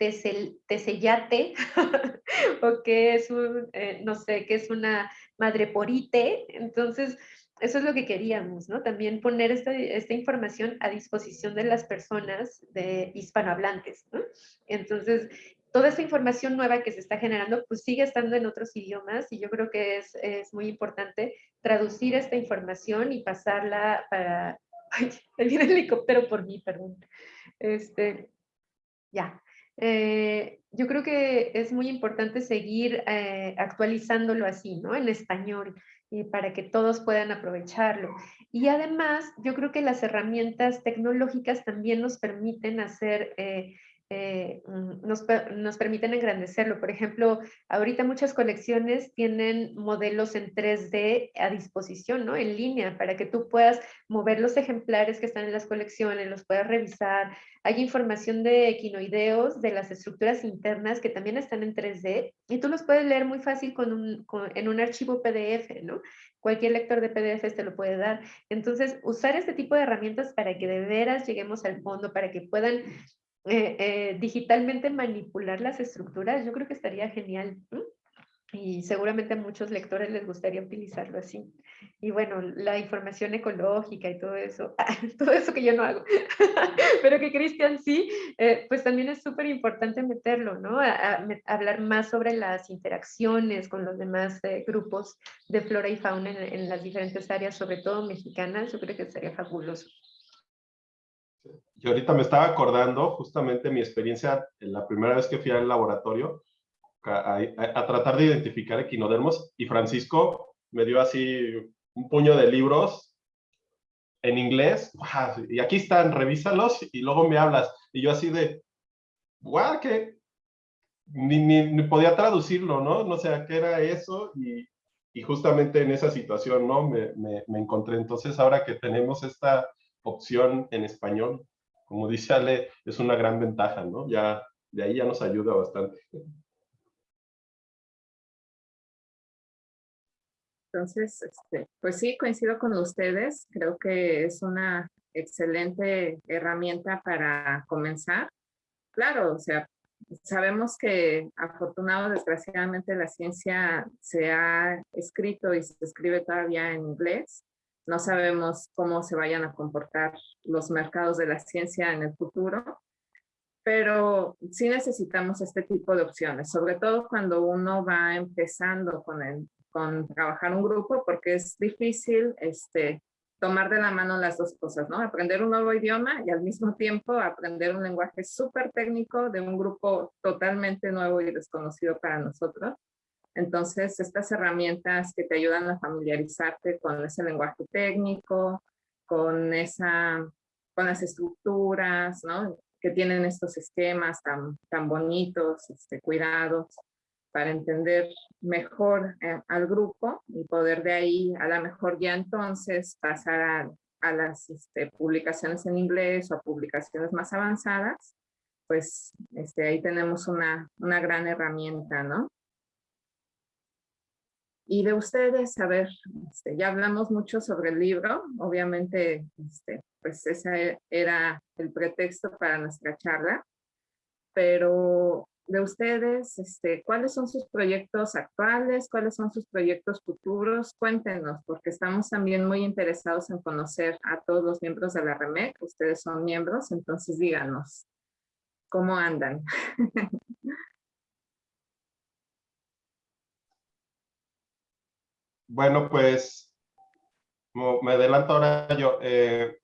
tesellate (laughs) o es un, eh, no sé, qué es una madreporite. Entonces, eso es lo que queríamos, ¿no? También poner esta, esta información a disposición de las personas de hispanohablantes, ¿no? Entonces, toda esta información nueva que se está generando, pues sigue estando en otros idiomas y yo creo que es, es muy importante traducir esta información y pasarla para... (laughs) Ay, ahí viene el helicóptero por mí, perdón. Este, ya. Eh, yo creo que es muy importante seguir eh, actualizándolo así, ¿no? En español para que todos puedan aprovecharlo. Y además, yo creo que las herramientas tecnológicas también nos permiten hacer eh, eh, mm, nos, nos, permiten engrandecerlo. Por ejemplo, ahorita muchas colecciones tienen modelos en 3D a disposición, ¿no? En línea, para que tú puedas mover los ejemplares que están en las colecciones, los puedas revisar. Hay información de equinoideos, de las estructuras internas que también están en 3D y tú los puedes leer muy fácil con un, en un archivo PDF, ¿no? Cualquier lector de PDF te lo puede dar. Entonces, usar este tipo de herramientas para que de veras lleguemos al fondo, para que puedan eh, eh, digitalmente manipular las estructuras, yo creo que estaría genial. Y seguramente a muchos lectores les gustaría utilizarlo así. Y bueno, la información ecológica y todo eso, (laughs) todo eso que yo no hago, (laughs) pero que Cristian sí, eh, pues también es súper importante meterlo, ¿no? Hablar más sobre las interacciones con los demás grupos de flora y fauna en, en las diferentes áreas, sobre todo mexicanas, yo creo que sería fabuloso. Y ahorita me estaba acordando justamente mi experiencia en la primera vez que fui al laboratorio a, tratar de identificar equinodermos y Francisco me dio así un puño de libros en inglés y aquí están, revísalos y luego me hablas. Y yo así de, guau, que ni, ni, podía traducirlo, ¿no? No sé qué era eso y, y justamente en esa situación, ¿no? Me, me encontré. Entonces ahora que tenemos esta opción en español, como dice Ale, es una gran ventaja, ¿no? Ya, de ahí ya nos ayuda bastante. Entonces, este, pues sí, coincido con ustedes. Creo que es una excelente herramienta para comenzar. Claro, o sea, sabemos que afortunado, desgraciadamente, la ciencia se ha escrito y se escribe todavía en inglés. No sabemos cómo se vayan a comportar los mercados de la ciencia en el futuro, pero sí necesitamos este tipo de opciones, sobre todo cuando uno va empezando con, el, con trabajar un grupo, porque es difícil este, tomar de la mano las dos cosas, ¿no? Aprender un nuevo idioma y al mismo tiempo aprender un lenguaje súper técnico de un grupo totalmente nuevo y desconocido para nosotros. Entonces, estas herramientas que te ayudan a familiarizarte con ese lenguaje técnico, con, esa, con las estructuras, ¿no? que tienen estos esquemas tan, bonitos, este, cuidados, para entender mejor eh, al grupo y poder de ahí a la mejor ya entonces pasar a, a las este, publicaciones en inglés o a publicaciones más avanzadas, pues este, ahí tenemos una, una gran herramienta, ¿no? Y de ustedes, a ver, este, ya hablamos mucho sobre el libro, obviamente, este, pues ese era el pretexto para nuestra charla, pero de ustedes, este, ¿cuáles son sus proyectos actuales? ¿Cuáles son sus proyectos futuros? Cuéntenos, porque estamos también muy interesados en conocer a todos los miembros de la REMEC. Ustedes son miembros, entonces díganos, ¿cómo andan? (laughs) bueno, pues me adelanto ahora yo. Eh,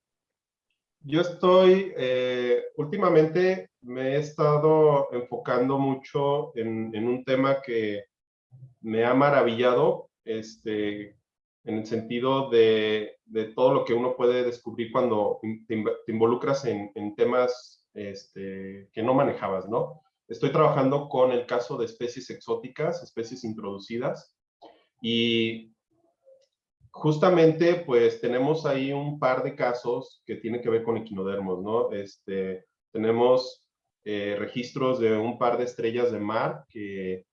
yo estoy, eh, últimamente me he estado enfocando mucho en, un tema que me ha maravillado, este, en el sentido de, todo lo que uno puede descubrir cuando te, involucras en, en temas este, que no manejabas, ¿no? Estoy trabajando con el caso de especies exóticas, especies introducidas, y justamente, pues tenemos ahí un par de casos que tienen que ver con equinodermos, ¿no? Este, tenemos eh, registros de un par de estrellas de mar que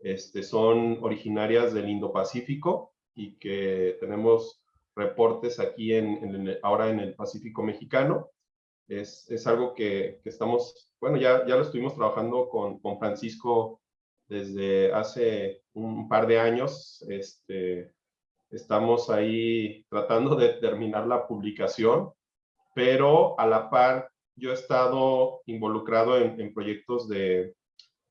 este, son originarias del Indo-Pacífico y que tenemos reportes aquí en, ahora en el Pacífico mexicano. Es, es algo que, que, estamos, bueno, ya, ya lo estuvimos trabajando con, con Francisco desde hace un par de años. Este, Estamos ahí tratando de terminar la publicación, pero a la par yo he estado involucrado en, proyectos de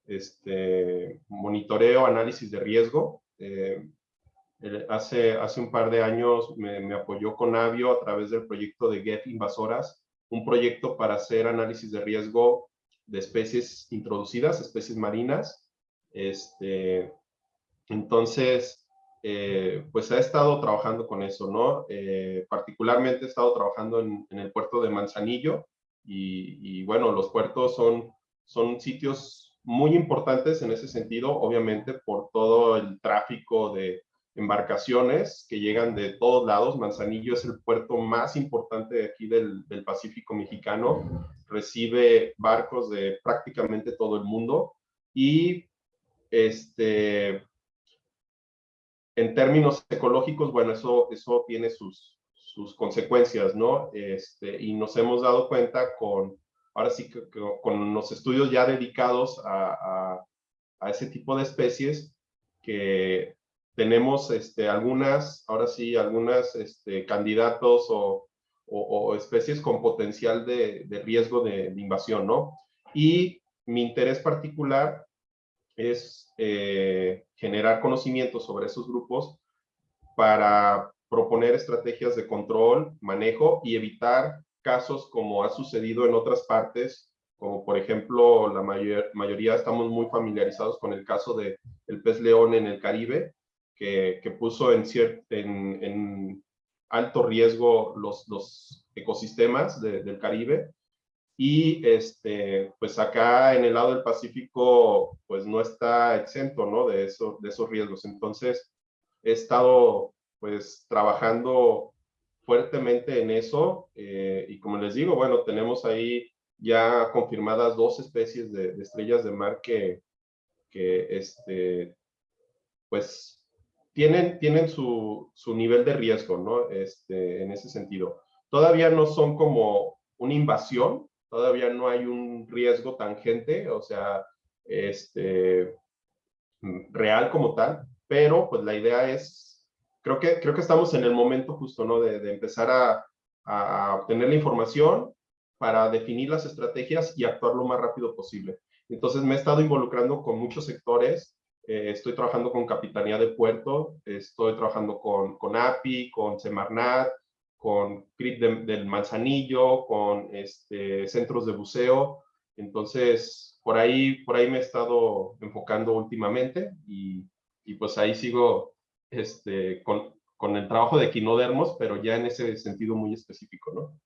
este, monitoreo, análisis de riesgo. Eh, hace, hace un par de años me, me, apoyó con Avio a través del proyecto de Get Invasoras, un proyecto para hacer análisis de riesgo de especies introducidas, especies marinas. Este, entonces, eh, pues ha estado trabajando con eso, ¿no? Eh, particularmente he estado trabajando en, el puerto de Manzanillo y, bueno, los puertos son, son sitios muy importantes en ese sentido, obviamente por todo el tráfico de embarcaciones que llegan de todos lados. Manzanillo es el puerto más importante de aquí del, del Pacífico mexicano, recibe barcos de prácticamente todo el mundo y este, en términos ecológicos, bueno, eso, eso tiene sus, sus consecuencias, ¿no? Este, y nos hemos dado cuenta con, ahora sí, con los estudios ya dedicados a, a, ese tipo de especies, que tenemos este, algunas, ahora sí, algunas este, candidatos o, o, especies con potencial de, de riesgo de, de, invasión, ¿no? Y mi interés particular es eh, generar conocimiento sobre esos grupos para proponer estrategias de control, manejo y evitar casos como ha sucedido en otras partes, como por ejemplo la mayoría estamos muy familiarizados con el caso de el pez león en el Caribe, que, que puso en, en, en, alto riesgo los, los ecosistemas del Caribe y este, pues acá en el lado del Pacífico, pues no está exento, ¿no? De, eso, de esos riesgos. Entonces, he estado pues trabajando fuertemente en eso eh, y como les digo, bueno, tenemos ahí ya confirmadas dos especies de, estrellas de mar que, que este, pues tienen, tienen su, su nivel de riesgo, ¿no? Este, en ese sentido. Todavía no son como una invasión, todavía no hay un riesgo tangente, o sea, este, real como tal, pero pues la idea es, creo que, creo que estamos en el momento justo, ¿no? De, empezar a, a, obtener la información para definir las estrategias y actuar lo más rápido posible. Entonces me he estado involucrando con muchos sectores, eh, estoy trabajando con Capitanía de Puerto, estoy trabajando con, con API, con Semarnat, con CRIP del Manzanillo, con este, centros de buceo. Entonces, por ahí, por ahí me he estado enfocando últimamente y, y pues ahí sigo este, con, con, el trabajo de quinodermos, pero ya en ese sentido muy específico, ¿no?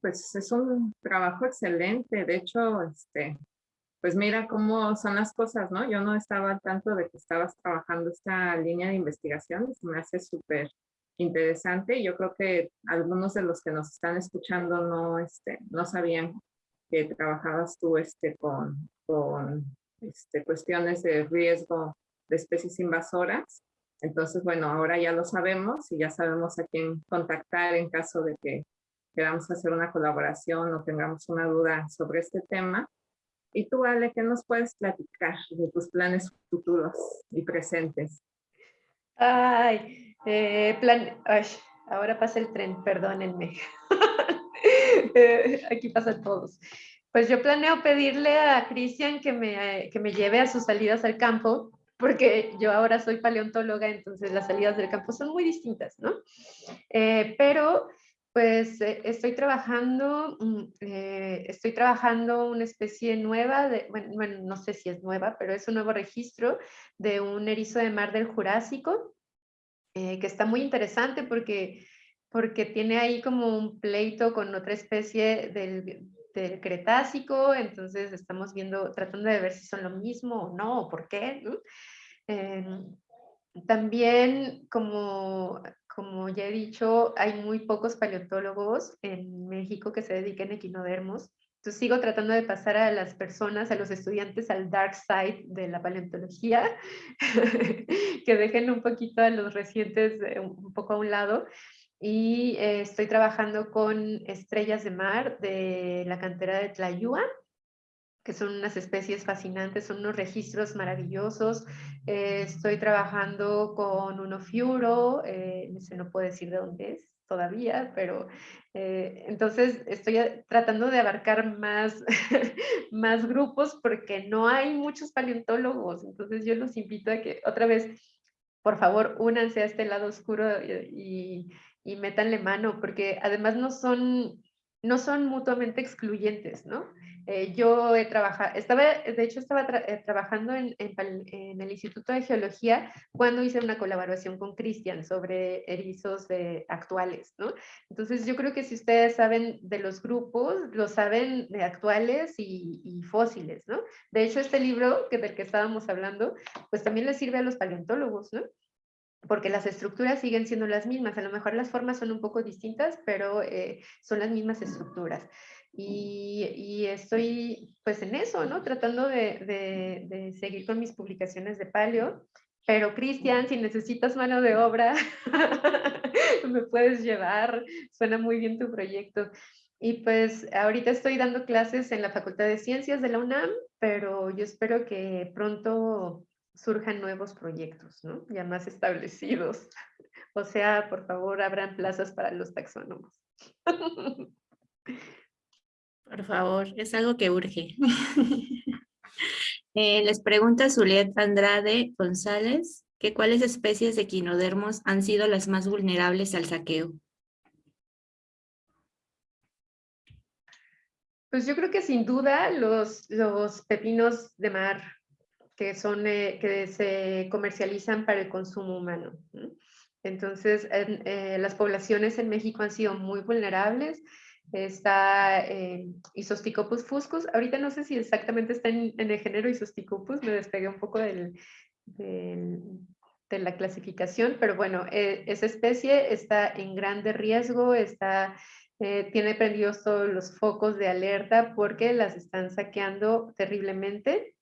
Pues es un trabajo excelente. De hecho, este, pues mira cómo son las cosas, ¿no? Yo no estaba al tanto de que estabas trabajando esta línea de investigación, me hace súper interesante y yo creo que algunos de los que nos están escuchando no, este, no sabían que trabajabas tú este, con, con este, cuestiones de riesgo de especies invasoras. Entonces, bueno, ahora ya lo sabemos y ya sabemos a quién contactar en caso de que queramos hacer una colaboración o tengamos una duda sobre este tema. Y tú, Ale, ¿qué nos puedes platicar de tus planes futuros y presentes? Ay, eh, plan, ay, ahora pasa el tren, perdónenme. (laughs) Eh, aquí pasan todos. Pues yo planeo pedirle a Cristian que me, que me lleve a sus salidas al campo, porque yo ahora soy paleontóloga, entonces las salidas del campo son muy distintas, ¿no? Eh, pero pues eh, estoy trabajando, mm, eh, estoy trabajando una especie nueva, de, bueno, no sé si es nueva, pero es un nuevo registro de un erizo de mar del Jurásico, que está muy interesante porque, porque tiene ahí como un pleito con otra especie del, del Cretácico, entonces estamos viendo, tratando de ver si son lo mismo o no, o por qué. Em, también, como, como ya he dicho, hay muy pocos paleontólogos en México que se dediquen a equinodermos. Entonces sigo tratando de pasar a las personas, a los estudiantes al dark side de la paleontología, (laughs) que dejen un poquito a los recientes eh, un poco a un lado y eh, estoy trabajando con estrellas de mar de la cantera de Tlayúa, que son unas especies fascinantes, son unos registros maravillosos. Eh, estoy trabajando con uno fiuro, eh, no puedo decir de dónde es todavía, pero eh, entonces estoy tratando de abarcar más, (laughs) más grupos porque no hay muchos paleontólogos, entonces yo los invito a que otra vez, por favor, únanse a este lado oscuro y, y métanle mano, porque además no son, no son mutuamente excluyentes, ¿no? Eh, yo he trabajado, estaba, de hecho estaba eh, trabajando en, en, el Instituto de Geología cuando hice una colaboración con Cristian sobre erizos actuales, ¿no? Entonces yo creo que si ustedes saben de los grupos, lo saben de actuales y, y fósiles, ¿no? De hecho este libro que del que estábamos hablando, pues también le sirve a los paleontólogos, ¿no? porque las estructuras siguen siendo las mismas, a lo mejor las formas son un poco distintas, pero eh, son las mismas estructuras. Y, estoy pues en eso, ¿no? Tratando de, de, seguir con mis publicaciones de paleo, pero Cristian, si necesitas mano de obra, (laughs) me puedes llevar, suena muy bien tu proyecto. Y pues ahorita estoy dando clases en la Facultad de Ciencias de la UNAM, pero yo espero que pronto surjan nuevos proyectos, ¿no? Ya más establecidos. O sea, por favor, abran plazas para los taxónomos. (laughs) Por favor, es algo que urge. (laughs) Eh, les pregunta Zuliet Andrade González que cuáles especies de quinodermos han sido las más vulnerables al saqueo. Pues yo creo que sin duda los, los pepinos de mar, que, son, eh, que se comercializan para el consumo humano. Entonces, eh, las poblaciones en México han sido muy vulnerables. Está eh, Isosticopus fuscus. Ahorita no sé si exactamente está en, el género Isosticopus, me despegué un poco del, de la clasificación, pero bueno, eh, esa especie está en grande riesgo, está, tiene prendidos todos los focos de alerta porque las están saqueando terriblemente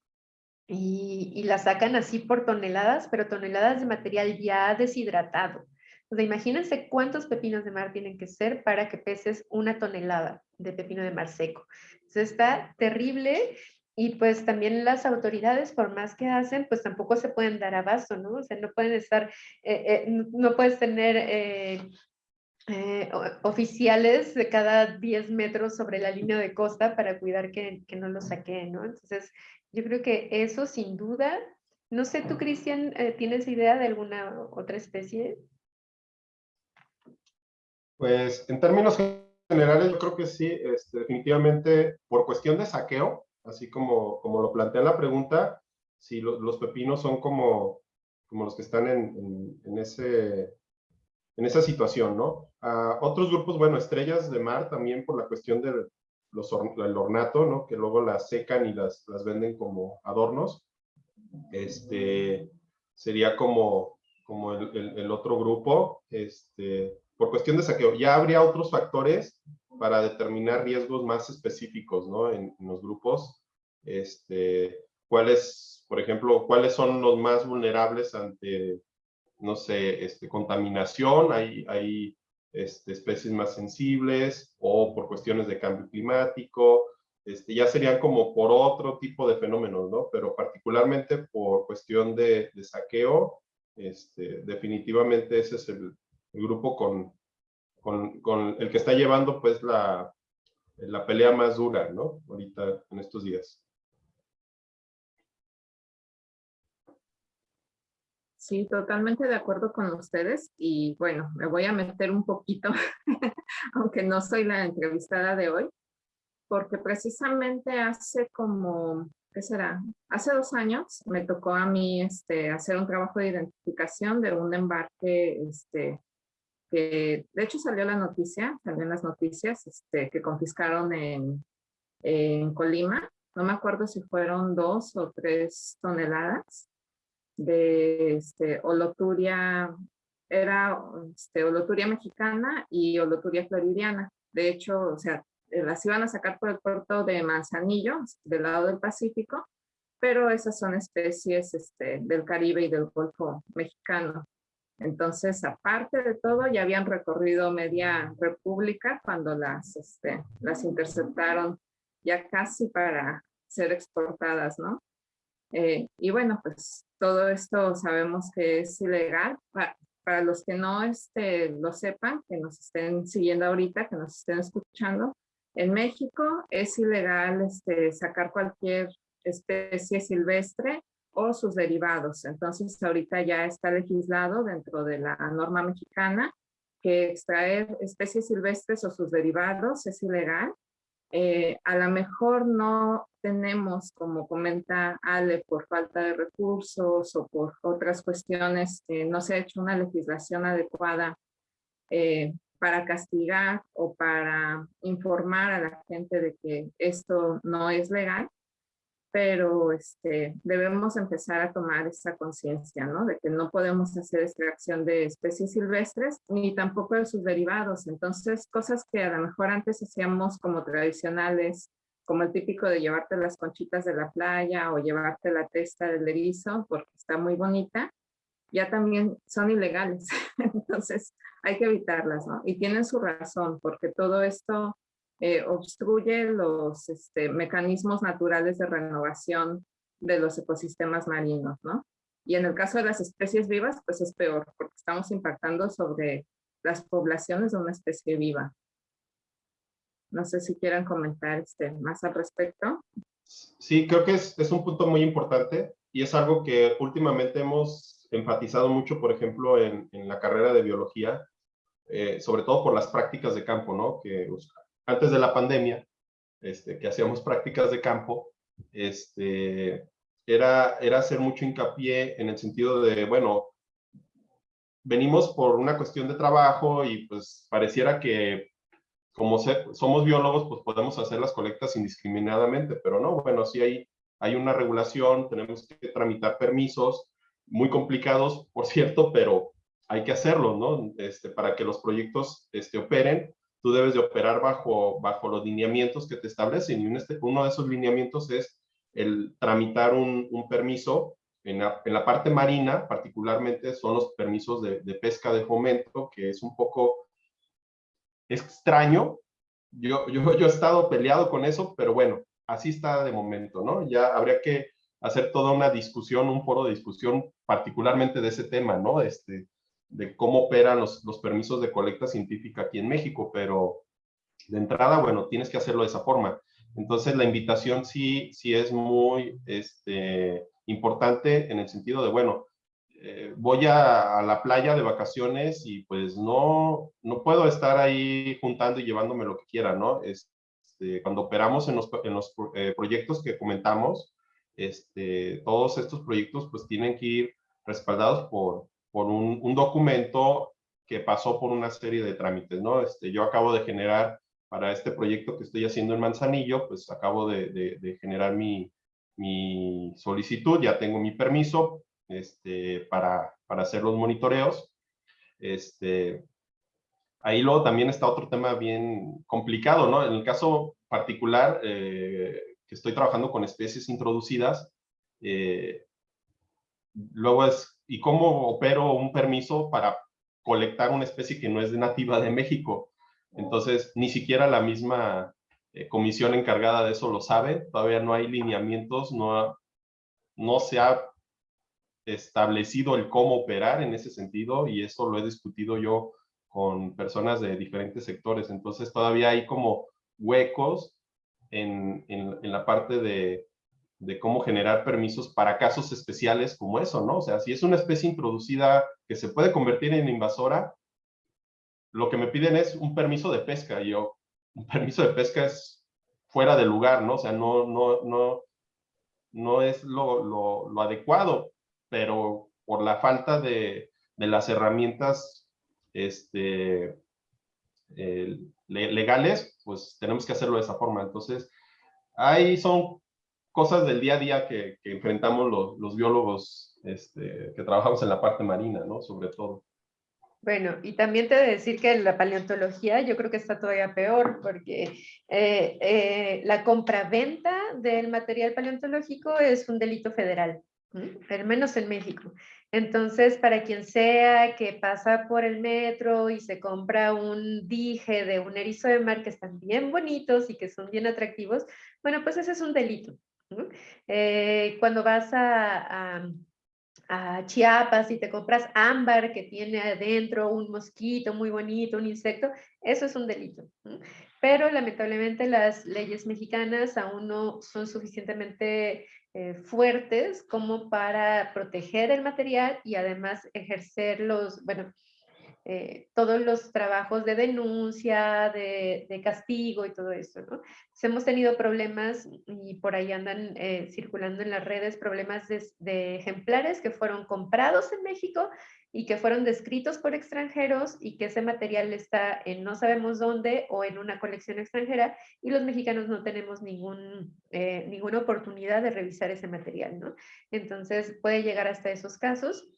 y, la sacan así por toneladas, pero toneladas de material ya deshidratado. O sea, imagínense cuántos pepinos de mar tienen que ser para que peses una tonelada de pepino de mar seco. Entonces está terrible y pues también las autoridades, por más que hacen, pues tampoco se pueden dar abasto, ¿no? O sea, no pueden estar, eh, eh, no puedes tener eh, oficiales de cada 10 metros sobre la línea de costa para cuidar que, que no lo saquen, ¿no? Entonces, yo creo que eso sin duda, no sé, tú Cristian, ¿tienes idea de alguna otra especie? Pues en términos generales yo creo que sí, este, definitivamente por cuestión de saqueo, así como, como lo plantea la pregunta, si los pepinos son como, como los que están en, en, ese, en esa situación, ¿no? A otros grupos, bueno, estrellas de mar también por la cuestión de, los, el ornato, ¿no? Que luego las secan y las, las venden como adornos. Este, sería como, como el, el, otro grupo, este, por cuestión de saqueo. Ya habría otros factores para determinar riesgos más específicos, ¿no? En, los grupos, este, cuáles, por ejemplo, cuáles son los más vulnerables ante, no sé, este, contaminación, hay, hay este, especies más sensibles o por cuestiones de cambio climático, este, ya serían como por otro tipo de fenómenos, ¿no? Pero particularmente por cuestión de, saqueo, este, definitivamente ese es el, grupo con, con, con, el que está llevando pues la, la pelea más dura, ¿no? Ahorita, en estos días. Sí, totalmente de acuerdo con ustedes y bueno, me voy a meter un poquito, (laughs) aunque no soy la entrevistada de hoy, porque precisamente hace como, ¿qué será? Hace dos años me tocó a mí este, hacer un trabajo de identificación de un embarque este, de hecho salió la noticia, en las noticias, este, que confiscaron en, Colima. No me acuerdo si fueron dos o tres toneladas de este, oloturia, era este, oloturia mexicana y oloturia floridiana. De hecho, o sea, las iban a sacar por el puerto de Manzanillo, del lado del Pacífico, pero esas son especies este, del Caribe y del Golfo mexicano. Entonces, aparte de todo, ya habían recorrido media república cuando las, este, interceptaron ya casi para ser exportadas, ¿no? Eh, y bueno, pues todo esto sabemos que es ilegal. Para, para los que no este, lo sepan, que nos estén siguiendo ahorita, que nos estén escuchando, en México es ilegal este, sacar cualquier especie silvestre o sus derivados. Entonces, ahorita ya está legislado dentro de la norma mexicana que extraer especies silvestres o sus derivados es ilegal. Eh, a lo mejor no tenemos, como comenta Ale, por falta de recursos o por otras cuestiones, no se ha hecho una legislación adecuada eh, para castigar o para informar a la gente de que esto no es legal, pero este, debemos empezar a tomar esa conciencia, ¿no? De que no podemos hacer extracción de especies silvestres ni tampoco de sus derivados. Entonces, cosas que a lo mejor antes hacíamos como tradicionales, como el típico de llevarte las conchitas de la playa o llevarte la testa del erizo porque está muy bonita, ya también son ilegales. (laughs) Entonces hay que evitarlas, ¿no? Y tienen su razón, porque todo esto eh, obstruye los este, mecanismos naturales de renovación de los ecosistemas marinos, ¿no? Y en el caso de las especies vivas, pues es peor, porque estamos impactando sobre las poblaciones de una especie viva. No sé si quieran comentar este, más al respecto. Sí, creo que es, un punto muy importante y es algo que últimamente hemos enfatizado mucho, por ejemplo, en, la carrera de biología, eh, sobre todo por las prácticas de campo, ¿no? Que antes de la pandemia, este, que hacíamos prácticas de campo, este, era, era hacer mucho hincapié en el sentido de, bueno, venimos por una cuestión de trabajo y pues pareciera que como somos biólogos, pues podemos hacer las colectas indiscriminadamente, pero no, bueno, sí hay, hay una regulación, tenemos que tramitar permisos, muy complicados, por cierto, pero hay que hacerlo, ¿no? Este, para que los proyectos este, operen, tú debes de operar bajo, bajo los lineamientos que te establecen. Y este, uno de esos lineamientos es el tramitar un, un permiso en la, en la, parte marina, particularmente son los permisos de, pesca de fomento, que es un poco extraño. Yo, yo, yo he estado peleado con eso, pero bueno, así está de momento, ¿no? Ya habría que hacer toda una discusión, un foro de discusión particularmente de ese tema, ¿no? Este, de cómo operan los, los permisos de colecta científica aquí en México, pero de entrada, bueno, tienes que hacerlo de esa forma. Entonces, la invitación sí, sí es muy este, importante en el sentido de, bueno, eh, voy a, la playa de vacaciones y pues no, no puedo estar ahí juntando y llevándome lo que quiera, ¿no? Este, cuando operamos en los, en los eh, proyectos que comentamos, este, todos estos proyectos pues tienen que ir respaldados por, por un, documento que pasó por una serie de trámites, ¿no? Este, yo acabo de generar para este proyecto que estoy haciendo en Manzanillo, pues acabo de, generar mi, mi, solicitud, ya tengo mi permiso este, para, para hacer los monitoreos. Este, ahí luego también está otro tema bien complicado, ¿no? En el caso particular, eh, que estoy trabajando con especies introducidas. Eh, luego es, ¿y cómo opero un permiso para colectar una especie que no es nativa de México? Entonces, ni siquiera la misma eh, comisión encargada de eso lo sabe. Todavía no hay lineamientos, no, no se ha establecido el cómo operar en ese sentido y eso lo he discutido yo con personas de diferentes sectores. Entonces, todavía hay como huecos en, en, la parte de, de, cómo generar permisos para casos especiales como eso, ¿no? O sea, si es una especie introducida que se puede convertir en invasora, lo que me piden es un permiso de pesca. Y yo, un permiso de pesca es fuera de lugar, ¿no? O sea, no, no, no, no es lo, lo, lo adecuado, pero por la falta de, de las herramientas este, legales, pues tenemos que hacerlo de esa forma. Entonces, ahí son cosas del día a día que, enfrentamos los, los biólogos este, que trabajamos en la parte marina, ¿no? Sobre todo. Bueno, y también te de decir que la paleontología yo creo que está todavía peor porque eh, eh, la compra-venta del material paleontológico es un delito federal, al menos en México. Entonces, para quien sea que pasa por el metro y se compra un dije de un erizo de mar que están bien bonitos y que son bien atractivos, bueno, pues ese es un delito. Eh, cuando vas a Chiapas y te compras ámbar que tiene adentro un mosquito muy bonito, un insecto, eso es un delito. Pero lamentablemente las leyes mexicanas aún no son suficientemente eh, fuertes como para proteger el material y además ejercer los, bueno, eh, todos los trabajos de denuncia, de, castigo y todo eso, ¿no? hemos tenido problemas y por ahí andan eh, circulando en las redes problemas de, ejemplares que fueron comprados en México y que fueron descritos por extranjeros y que ese material está en no sabemos dónde o en una colección extranjera y los mexicanos no tenemos ningún, eh, ninguna oportunidad de revisar ese material, ¿no? Entonces puede llegar hasta esos casos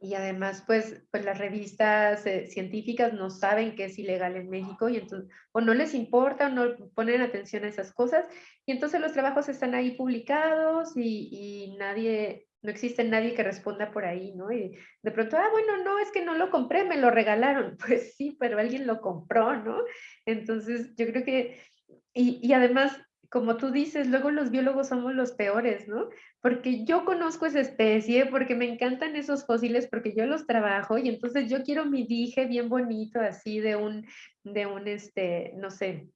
y además pues, pues las revistas eh, científicas no saben que es ilegal en México y entonces o no les importa o no ponen atención a esas cosas y entonces los trabajos están ahí publicados y, y, nadie, no existe nadie que responda por ahí, ¿no? Y de pronto, ah, bueno, no, es que no lo compré, me lo regalaron. (laughs) Pues sí, pero alguien lo compró, ¿no? Entonces yo creo que, y, y además como tú dices, luego los biólogos somos los peores, ¿no? Porque yo conozco esa especie, porque me encantan esos fósiles, porque yo los trabajo y entonces yo quiero mi dije bien bonito, así de un, de un, este, no sé,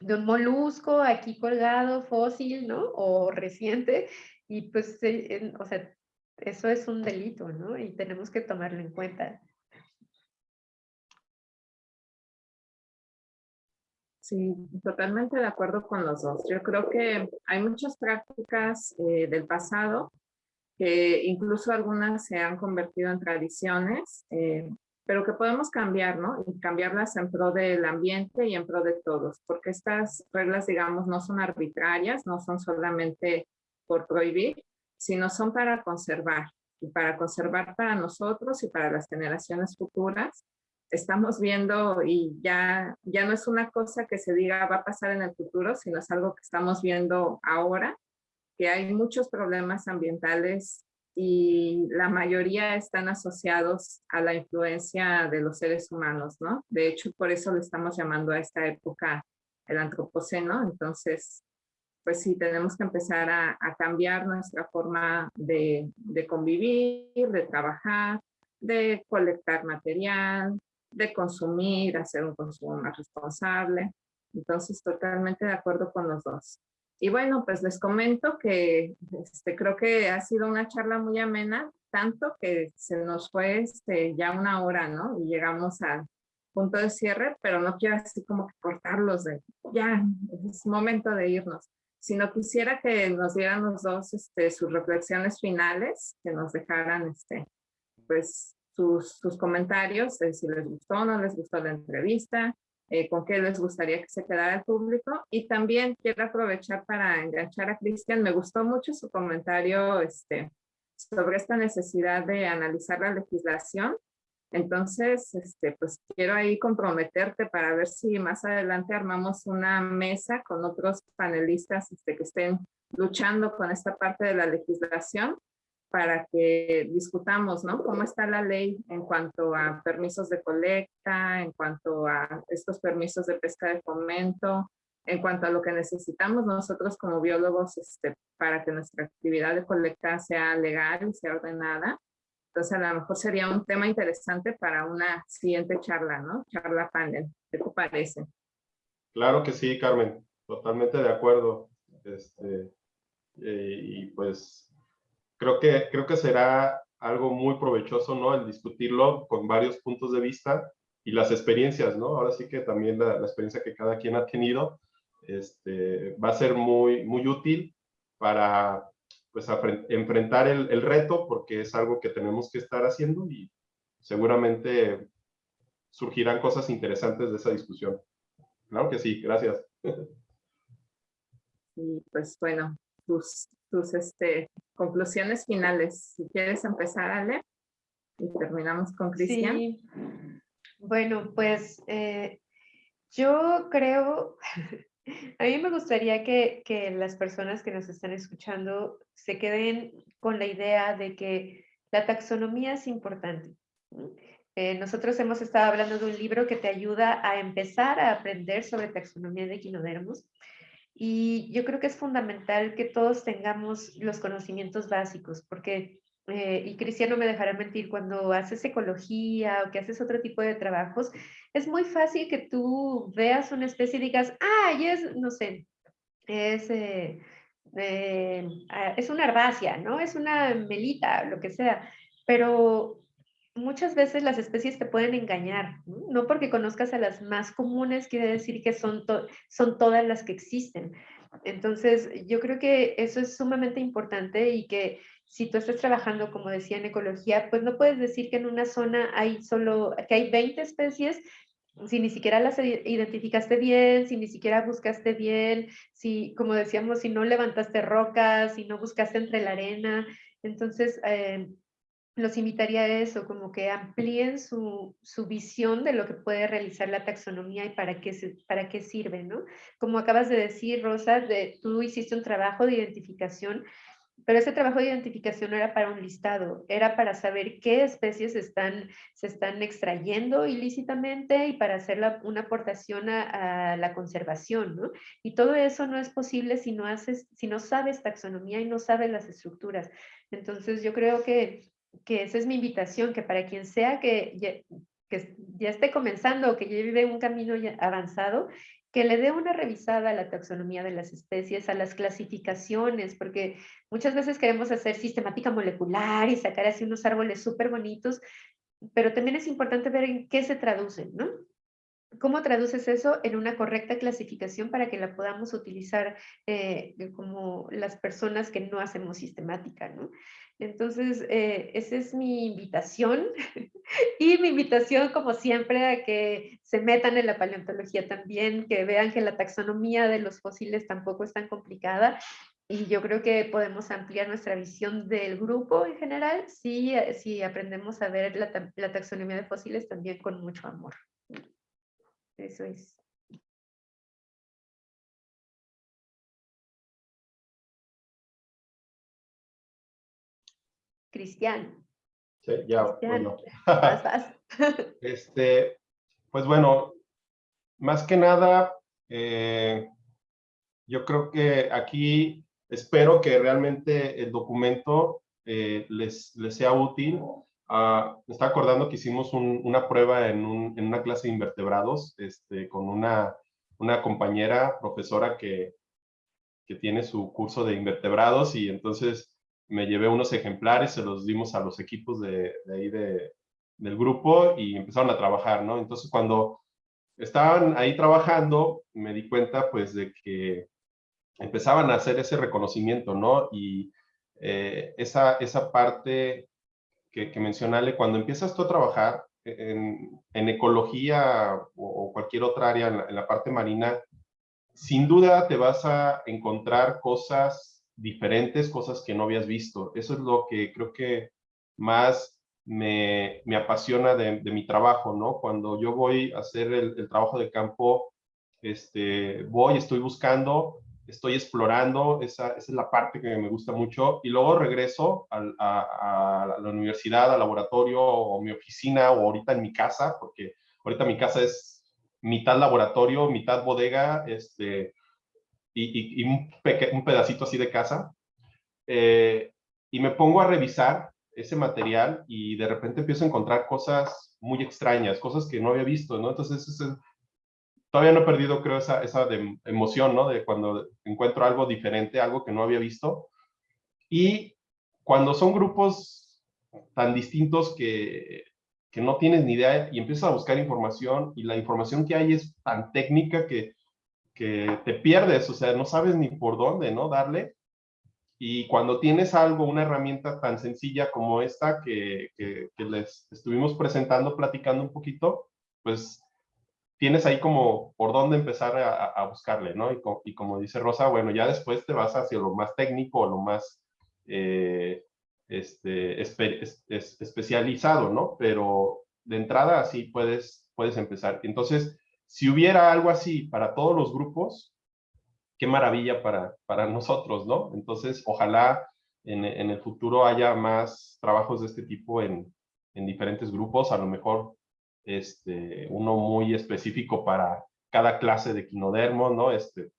de un molusco aquí colgado, fósil, ¿no? O reciente, y pues, eh, o sea, eso es un delito, ¿no? Y tenemos que tomarlo en cuenta. Sí, totalmente de acuerdo con los dos. Yo creo que hay muchas prácticas eh, del pasado que incluso algunas se han convertido en tradiciones, eh, pero que podemos cambiar, ¿no? Y cambiarlas en pro del ambiente y en pro de todos, porque estas reglas, digamos, no son arbitrarias, no son solamente por prohibir, sino son para conservar, y para conservar para nosotros y para las generaciones futuras, estamos viendo y ya, ya no es una cosa que se diga va a pasar en el futuro, sino es algo que estamos viendo ahora, que hay muchos problemas ambientales y la mayoría están asociados a la influencia de los seres humanos, ¿no? De hecho, por eso le estamos llamando a esta época el antropoceno, entonces, pues sí, tenemos que empezar a, cambiar nuestra forma de, de convivir, de trabajar, de colectar material, de consumir, hacer un consumo más responsable. Entonces, totalmente de acuerdo con los dos. Y bueno, pues les comento que este, creo que ha sido una charla muy amena, tanto que se nos fue este, ya una hora, ¿no? Y llegamos al punto de cierre, pero no quiero así como que cortarlos de, ya, es momento de irnos, sino quisiera que nos dieran los dos este, sus reflexiones finales, que nos dejaran, este, pues, sus, comentarios, si les gustó o no les gustó la entrevista, eh, con qué les gustaría que se quedara el público. Y también quiero aprovechar para enganchar a Cristian. Me gustó mucho su comentario este, sobre esta necesidad de analizar la legislación. Entonces, este, pues quiero ahí comprometerte para ver si más adelante armamos una mesa con otros panelistas este, que estén luchando con esta parte de la legislación para que discutamos, ¿no? Cómo está la ley en cuanto a permisos de colecta, en cuanto a estos permisos de pesca de fomento, en cuanto a lo que necesitamos nosotros como biólogos este, para que nuestra actividad de colecta sea legal y sea ordenada. Entonces, a lo mejor sería un tema interesante para una siguiente charla, ¿no? Charla panel. ¿Qué te parece? Claro que sí, Carmen, totalmente de acuerdo. Este, eh, y pues creo que, creo que será algo muy provechoso, ¿no? El discutirlo con varios puntos de vista y las experiencias, ¿no? Ahora sí que también la, experiencia que cada quien ha tenido este, va a ser muy, muy útil para pues, enfrentar el, el reto porque es algo que tenemos que estar haciendo y seguramente surgirán cosas interesantes de esa discusión. Claro que sí, gracias. Y pues bueno, tus, tus este, conclusiones finales. Si quieres empezar, Ale, y terminamos con Cristian. Bueno, pues eh, yo creo, (laughs) a mí me gustaría que, que las personas que nos están escuchando se queden con la idea de que la taxonomía es importante. Eh, nosotros hemos estado hablando de un libro que te ayuda a empezar a aprender sobre taxonomía de equinodermos y yo creo que es fundamental que todos tengamos los conocimientos básicos, porque, eh, y Cristiano me dejará mentir, cuando haces ecología o que haces otro tipo de trabajos, es muy fácil que tú veas una especie y digas, ah, y es, no sé, es, eh, eh, ah, es una herbácea, ¿no? Es una melita, lo que sea, pero muchas veces las especies te pueden engañar, ¿no? porque conozcas a las más comunes quiere decir que son, son todas las que existen. Entonces, yo creo que eso es sumamente importante y que si tú estás trabajando, como decía, en ecología, pues no puedes decir que en una zona hay solo, que hay 20 especies si ni siquiera las identificaste bien, si ni siquiera buscaste bien, si, como decíamos, si no levantaste rocas, si no buscaste entre la arena. Entonces, eh, los invitaría a eso, como que amplíen su, visión de lo que puede realizar la taxonomía y para qué, para qué sirve, ¿no? Como acabas de decir, Rosa, de, tú hiciste un trabajo de identificación, pero ese trabajo de identificación no era para un listado, era para saber qué especies están, se están extrayendo ilícitamente y para hacer una aportación a, a, la conservación, ¿no? Y todo eso no es posible si no, haces, si no sabes taxonomía y no sabes las estructuras. Entonces yo creo que que esa es mi invitación, que para quien sea que ya, que ya esté comenzando o que vive un camino avanzado, que le dé una revisada a la taxonomía de las especies, a las clasificaciones, porque muchas veces queremos hacer sistemática molecular y sacar así unos árboles súper bonitos, pero también es importante ver en qué se traducen, ¿no? ¿Cómo traduces eso en una correcta clasificación para que la podamos utilizar eh, como las personas que no hacemos sistemática, ¿no? Entonces, eh, esa es mi invitación (laughs) y mi invitación, como siempre, a que se metan en la paleontología también, que vean que la taxonomía de los fósiles tampoco es tan complicada y yo creo que podemos ampliar nuestra visión del grupo en general si, si aprendemos a ver la, la taxonomía de fósiles también con mucho amor. Eso es. Cristian. Sí, ya, bueno. (laughs) (laughs) este, pues bueno, más que nada, eh, yo creo que aquí espero que realmente el documento eh, les, les, sea útil. Uh, me está acordando que hicimos una prueba en, un, en, una clase de invertebrados este, con una, compañera profesora que, tiene su curso de invertebrados y entonces me llevé unos ejemplares, se los dimos a los equipos de, ahí de, del grupo y empezaron a trabajar, ¿no? Entonces cuando estaban ahí trabajando, me di cuenta pues de que empezaban a hacer ese reconocimiento, ¿no? Y eh, esa, esa parte que, que cuando empiezas tú a trabajar en, en ecología o, cualquier otra área en la parte marina, sin duda te vas a encontrar cosas diferentes cosas que no habías visto. Eso es lo que creo que más me, me apasiona de, mi trabajo, ¿no? Cuando yo voy a hacer el, trabajo de campo, este, voy, estoy buscando, estoy explorando, esa, esa, es la parte que me gusta mucho, y luego regreso a, a, la universidad, al laboratorio, o mi oficina, o ahorita en mi casa, porque ahorita mi casa es mitad laboratorio, mitad bodega, este, y, un, un, pedacito así de casa, eh, y me pongo a revisar ese material y de repente empiezo a encontrar cosas muy extrañas, cosas que no había visto, ¿no? Entonces, todavía no he perdido, creo, esa, esa de emoción, ¿no? De cuando encuentro algo diferente, algo que no había visto. Y cuando son grupos tan distintos que, que no tienes ni idea y empiezas a buscar información y la información que hay es tan técnica que, que te pierdes, o sea, no sabes ni por dónde, ¿no? Darle. Y cuando tienes algo, una herramienta tan sencilla como esta que, que les estuvimos presentando, platicando un poquito, pues tienes ahí como por dónde empezar a, buscarle, ¿no? Y, como dice Rosa, bueno, ya después te vas hacia lo más técnico, lo más eh, este, especializado, ¿no? Pero de entrada así puedes, puedes empezar. Entonces, si hubiera algo así para todos los grupos, qué maravilla para, para (laughs) nosotros, ¿no? Entonces, ojalá en, en el futuro haya más trabajos de este tipo en, en diferentes grupos, a lo mejor este, uno muy específico para cada clase de quinodermo, ¿no? Este,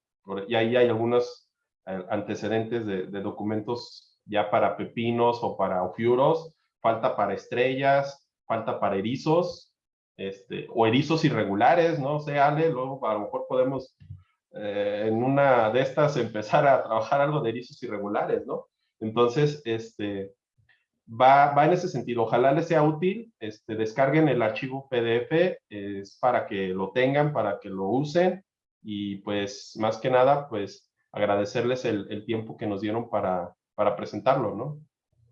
y ahí hay algunos eh, antecedentes de, documentos ya para pepinos o para ofiuros, falta para estrellas, falta para erizos, este, o erizos irregulares, no sé, Ale, luego a lo mejor podemos eh, en una de estas (laughs) empezar a trabajar algo de erizos irregulares, ¿no? Entonces, este, va, va en ese sentido. Ojalá les sea útil. Este, descarguen el archivo PDF, es para que lo tengan, para que lo usen. Y pues, más que nada, pues agradecerles el, tiempo que nos dieron para, para presentarlo, ¿no?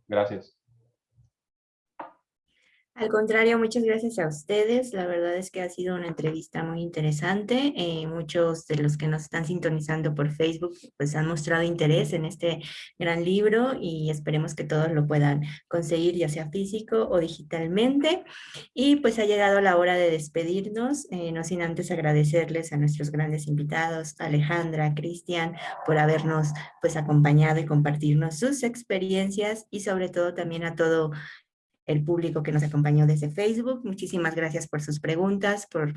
Gracias. Al contrario, muchas gracias a ustedes. La verdad es que ha sido una entrevista muy interesante. Eh, muchos de los que nos están sintonizando por Facebook pues han mostrado interés en este gran libro y esperemos que todos lo puedan conseguir ya sea físico o digitalmente. Y pues ha llegado la hora de despedirnos, eh, no sin antes agradecerles a nuestros grandes invitados, Alejandra, Cristian, por habernos pues acompañado y compartirnos sus experiencias y sobre todo también a todo el público que nos acompañó desde Facebook. Muchísimas gracias por sus preguntas, por,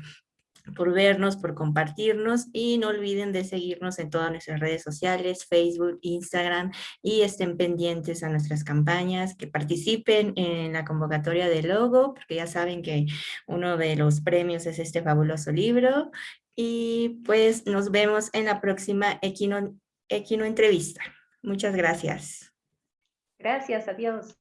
por vernos, por compartirnos y no olviden de seguirnos en todas nuestras redes sociales, Facebook, Instagram y estén pendientes a nuestras campañas, que participen en la convocatoria de logo, porque ya saben que uno de los premios es este fabuloso libro y pues nos vemos en la próxima Equino, Equino Entrevista. Muchas gracias. Gracias, adiós.